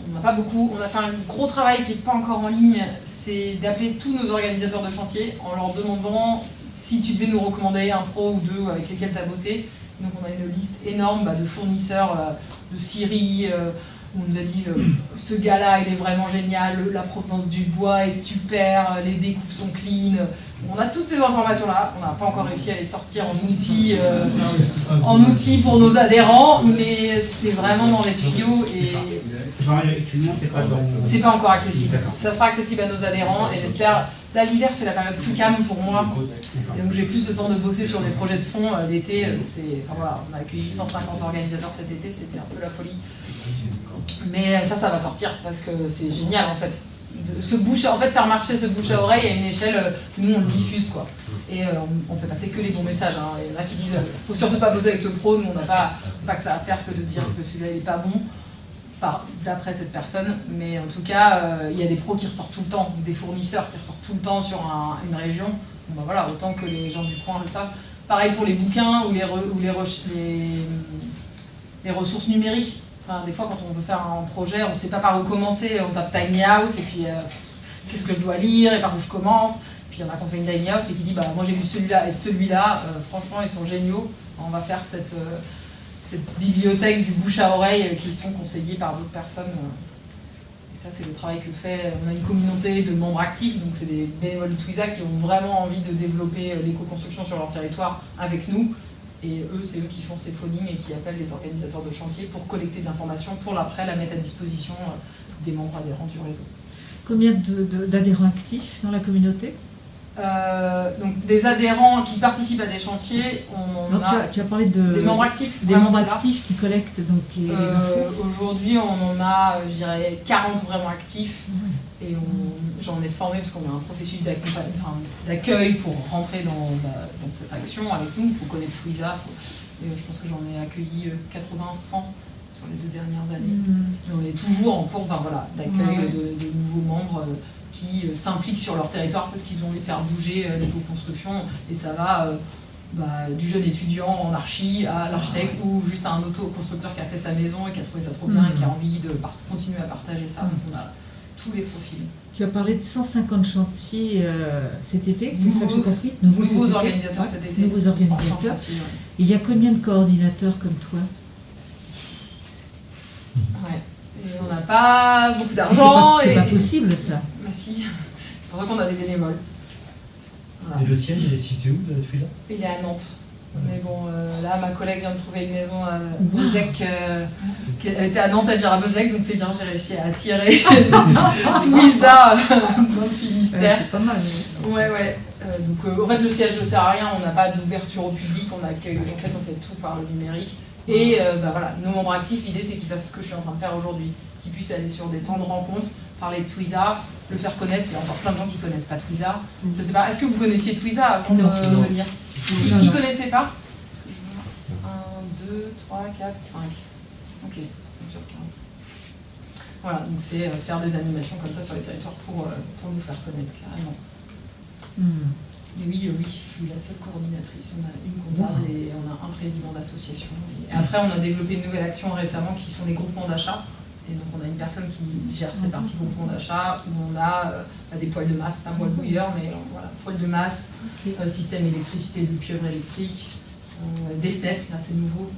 on n'a pas beaucoup. On a fait un gros travail qui n'est pas encore en ligne. C'est d'appeler tous nos organisateurs de chantier en leur demandant si tu devais nous recommander un pro ou deux avec lesquels tu as bossé. Donc, on a une liste énorme bah, de fournisseurs euh, de Syrie. euh, où on nous a dit euh, ce gars-là il est vraiment génial, la provenance du bois est super, les découpes sont clean. On a toutes ces informations-là, on n'a pas encore réussi à les sortir en outils, euh, en outils pour nos adhérents, mais c'est vraiment dans les tuyaux et C'est pas encore accessible. Ça sera accessible à nos adhérents et j'espère. Là l'hiver c'est la période plus calme pour moi, et donc j'ai plus le temps de bosser sur des projets de fond. Euh, L'été, euh, c'est, enfin voilà, on a accueilli 150 organisateurs cet été, c'était un peu la folie. Mais ça, ça va sortir parce que c'est génial en fait. De, ce bouche, en fait, faire marcher ce bouche à oreille à une échelle, euh, nous on le diffuse quoi. Et euh, on, on fait passer que les bons messages. hein. Il y en a qui disent, euh, faut surtout pas bosser avec ce pro, nous on n'a pas, pas que ça à faire que de dire que celui-là il est pas bon. D'après cette personne, mais en tout cas, euh, il y a des pros qui ressortent tout le temps, des fournisseurs qui ressortent tout le temps sur un- une région. Bon, bah voilà, autant que les gens du coin le savent. Pareil pour les bouquins ou les, re- ou les, les, les ressources numériques. Des fois, quand on veut faire un projet, on ne sait pas par où commencer. On tape Tiny House et puis euh, qu'est-ce que je dois lire et par où je commence. Puis il y en a qui ont fait une Tiny House et qui dit bah, Moi j'ai lu celui-là et celui-là, euh, franchement, ils sont géniaux. On va faire cette, euh, bibliothèque du bouche à oreille qui sont conseillés par d'autres personnes. Et ça, c'est le travail que fait. On a une communauté de membres actifs, donc c'est des bénévoles de Twiza qui ont vraiment envie de développer l'éco-construction sur leur territoire avec nous. Et eux, c'est eux qui font ces phonings et qui appellent les organisateurs de chantier pour collecter de l'information, pour après la mettre à disposition euh, des membres adhérents du réseau. Combien d'adhérents actifs dans la communauté? Euh, donc des adhérents qui participent à des chantiers, on en Non, tu, as, a tu as parlé de, des membres actifs. des membres actifs qui collectent donc les, les Euh, infos. Aujourd'hui, on en a, je dirais, 40 vraiment actifs. Et on- j'en ai formé parce qu'on a un processus d'accueil pour rentrer dans, bah, dans cette action avec nous. Il faut connaître Twiza. et, euh, je pense que j'en ai accueilli 80-100 sur les deux dernières années. Hmm. Et on est toujours en cours enfin, voilà, d'accueil de, de nouveaux membres euh, qui euh, s'impliquent sur leur territoire parce qu'ils ont envie de faire bouger euh, l'éco-construction. Et ça va euh, bah, du jeune étudiant en archi à l'architecte ou juste à un auto-constructeur qui a fait sa maison et qui a trouvé ça trop bien et qui a envie de continuer à partager ça. Donc on a tous les profils. Tu as parlé de 150 chantiers euh, cet été, c'est ça que j'ai Nouveaux- compris Nouveaux, organisateurs cet été. Nouveaux organisateurs. chantier, ouais. Il y a combien de coordinateurs comme toi Ouais. Et on n'a pas beaucoup C'est d'argent. pas, c'est et- pas possible ça. Bah si, c'est pour ça qu'on a des bénévoles. Voilà. Et le siège, il est situé où de Twiza Il est à Nantes. Mais bon, euh, là, ma collègue vient de trouver une maison à. Bezec. euh, elle était à Nantes, elle vient à Bezec, donc c'est bien, j'ai réussi à attirer Twiza dans le Finistère. c'est pas mal. mais- Ouais, ouais. Euh, donc, euh, en fait, le siège ne sert à rien, on n'a pas d'ouverture au public, on accueille, en fait, on fait tout par le numérique. Et euh, bah, voilà, nos membres actifs, l'idée c'est qu'ils fassent ce que je suis en train de faire aujourd'hui, qu'ils puissent aller sur des temps de rencontre, parler de Twiza, le faire connaître. Il y a encore plein de gens qui connaissent pas Twiza. Je sais pas, est-ce que vous connaissiez Twiza avant de venir? Qui, non. connaissait pas 1, 2, 3, 4, 5. Ok, 5 sur 15. Voilà, donc c'est euh, faire des animations comme ça sur les territoires pour, euh, pour nous faire connaître carrément. Hmm. Mais oui, euh, oui, je suis la seule coordinatrice. On a une comptable et on a un président d'association. Et après, on a développé une nouvelle action récemment qui sont les groupements d'achat. Et donc on a une personne qui gère cette partie groupement d'achat où on a euh, bah, des poêles de masse, pas moelle bouilleur, mais euh, voilà, poêles de masse, euh, système électricité de pieuvre électrique, des fenêtres, là c'est nouveau,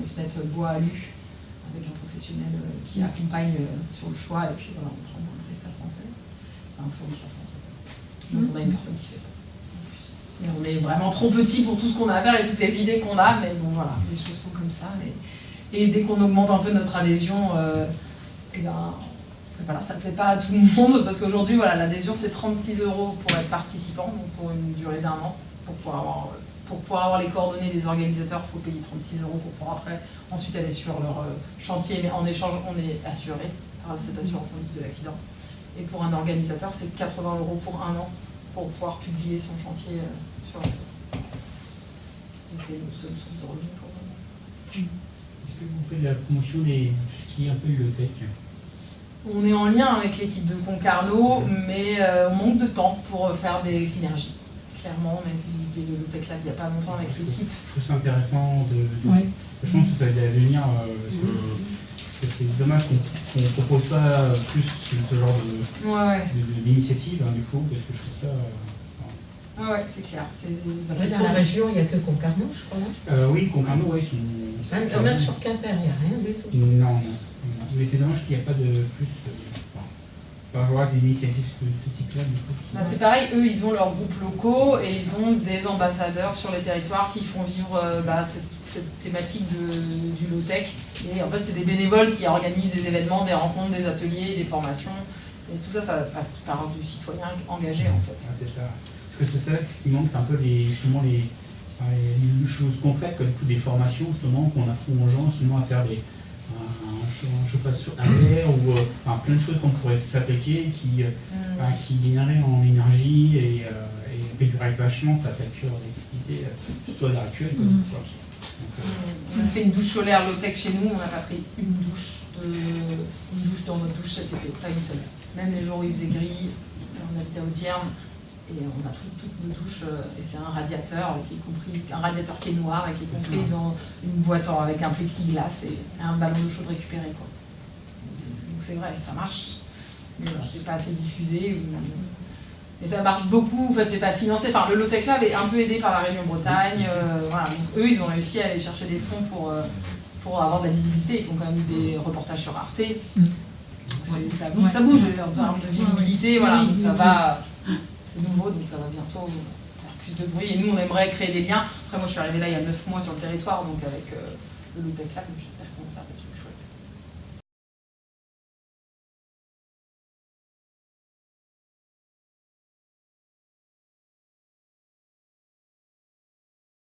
les fenêtres bois alu, avec un professionnel qui accompagne euh, sur le choix, et puis voilà, on prend un prestataire français, un fournisseur français. Donc on a une personne qui fait ça. Et on est vraiment trop petit pour tout ce qu'on a à faire et toutes les idées qu'on a, mais bon voilà, les choses sont comme ça. Et, et dès qu'on augmente un peu notre adhésion, euh, eh ben, voilà, ça ne plaît pas à tout le monde, parce qu'aujourd'hui, voilà, l'adhésion c'est 36 euros pour être participant, donc pour une durée d'un an, pour pouvoir avoir, les coordonnées des organisateurs, il faut payer 36 euros pour pouvoir après ensuite aller sur leur euh, chantier, mais en échange, on est assuré par cette assurance indice de l'accident. Et pour un organisateur, c'est 80 euros pour un an pour pouvoir publier son chantier euh, sur le. Donc c'est une seule source de revenus pour moment. Est-ce que vous faites de la promotion tout ce qui est un peu bibliothèque On est en lien avec l'équipe de Concarneau, mais euh, on manque de temps pour euh, faire des synergies. Clairement, on a été visiter le Lotec Lab il n'y a pas longtemps avec l'équipe. Je trouve ça intéressant de. de- Ouais. Je pense que ça va devenir. euh, sur- que c'est dommage qu'on ne propose pas plus ce, genre de- Ouais, ouais, de- de- d'initiative, hein, du coup, parce que je trouve ça. euh, ouais, ouais, c'est clair. Bah, Dans la région, il n'y a que Concarneau, je crois. Euh, oui, Concarneau, ouais, ils sont. Même, même sur Quimper, il n'y a rien du tout. Non, non, non. Mais c'est dommage qu'il n'y a pas de plus. euh, enfin, pas avoir des initiatives de ce type-là, Bah, c'est pareil, eux, ils ont leurs groupes locaux et ils ont des ambassadeurs sur les territoires qui font vivre euh, bah, cette, cette thématique de, du low-tech. Et en fait, c'est des bénévoles qui organisent des événements, des rencontres, des ateliers, des formations. Et tout ça, ça passe par du citoyen engagé, en fait. Ah, c'est ça. Parce que c'est ça ce qui manque, c'est un peu les, justement les, les- choses concrètes, comme des formations justement qu'on apprend aux gens justement à faire des, un, chauffage sur l'air ou euh, enfin, plein de choses qu'on pourrait fabriquer qui, euh, enfin, qui gagneraient en énergie et, euh, et réduiraient vachement sa facture d'électricité, surtout à l'heure actuelle. quoi. Mm. Quoi. Donc, euh, On a fait une douche solaire low-tech chez nous, on n'a pas pris une douche, de, une douche dans notre douche cet été, pas une seule. Même les jours où il faisait gris, on habitait au Dierme, et on a pris toutes nos douches, euh, et c'est un radiateur qui est compris, un radiateur qui est noir et qui est compris dans une boîte avec un plexiglas et un ballon d'eau chaude récupéré. Quoi. Donc c'est- vrai, ça marche, mais c'est pas assez diffusé. Mais ça marche beaucoup, en fait, c'est pas financé. Enfin, le Lotec Lab est un peu aidé par la région Bretagne. euh, voilà. Donc, eux, ils ont réussi à aller chercher des fonds pour, euh, pour avoir de la visibilité. Ils font quand même des reportages sur Arte. Mm. Donc, ça, bouge, Ouais. ça bouge en termes de visibilité. Voilà, donc ça va. C'est nouveau, donc ça va bientôt faire plus de bruit. Et nous, on aimerait créer des liens. Après, moi, je suis arrivée là il y a 9 mois sur le territoire, donc avec euh, le Lotec Lab,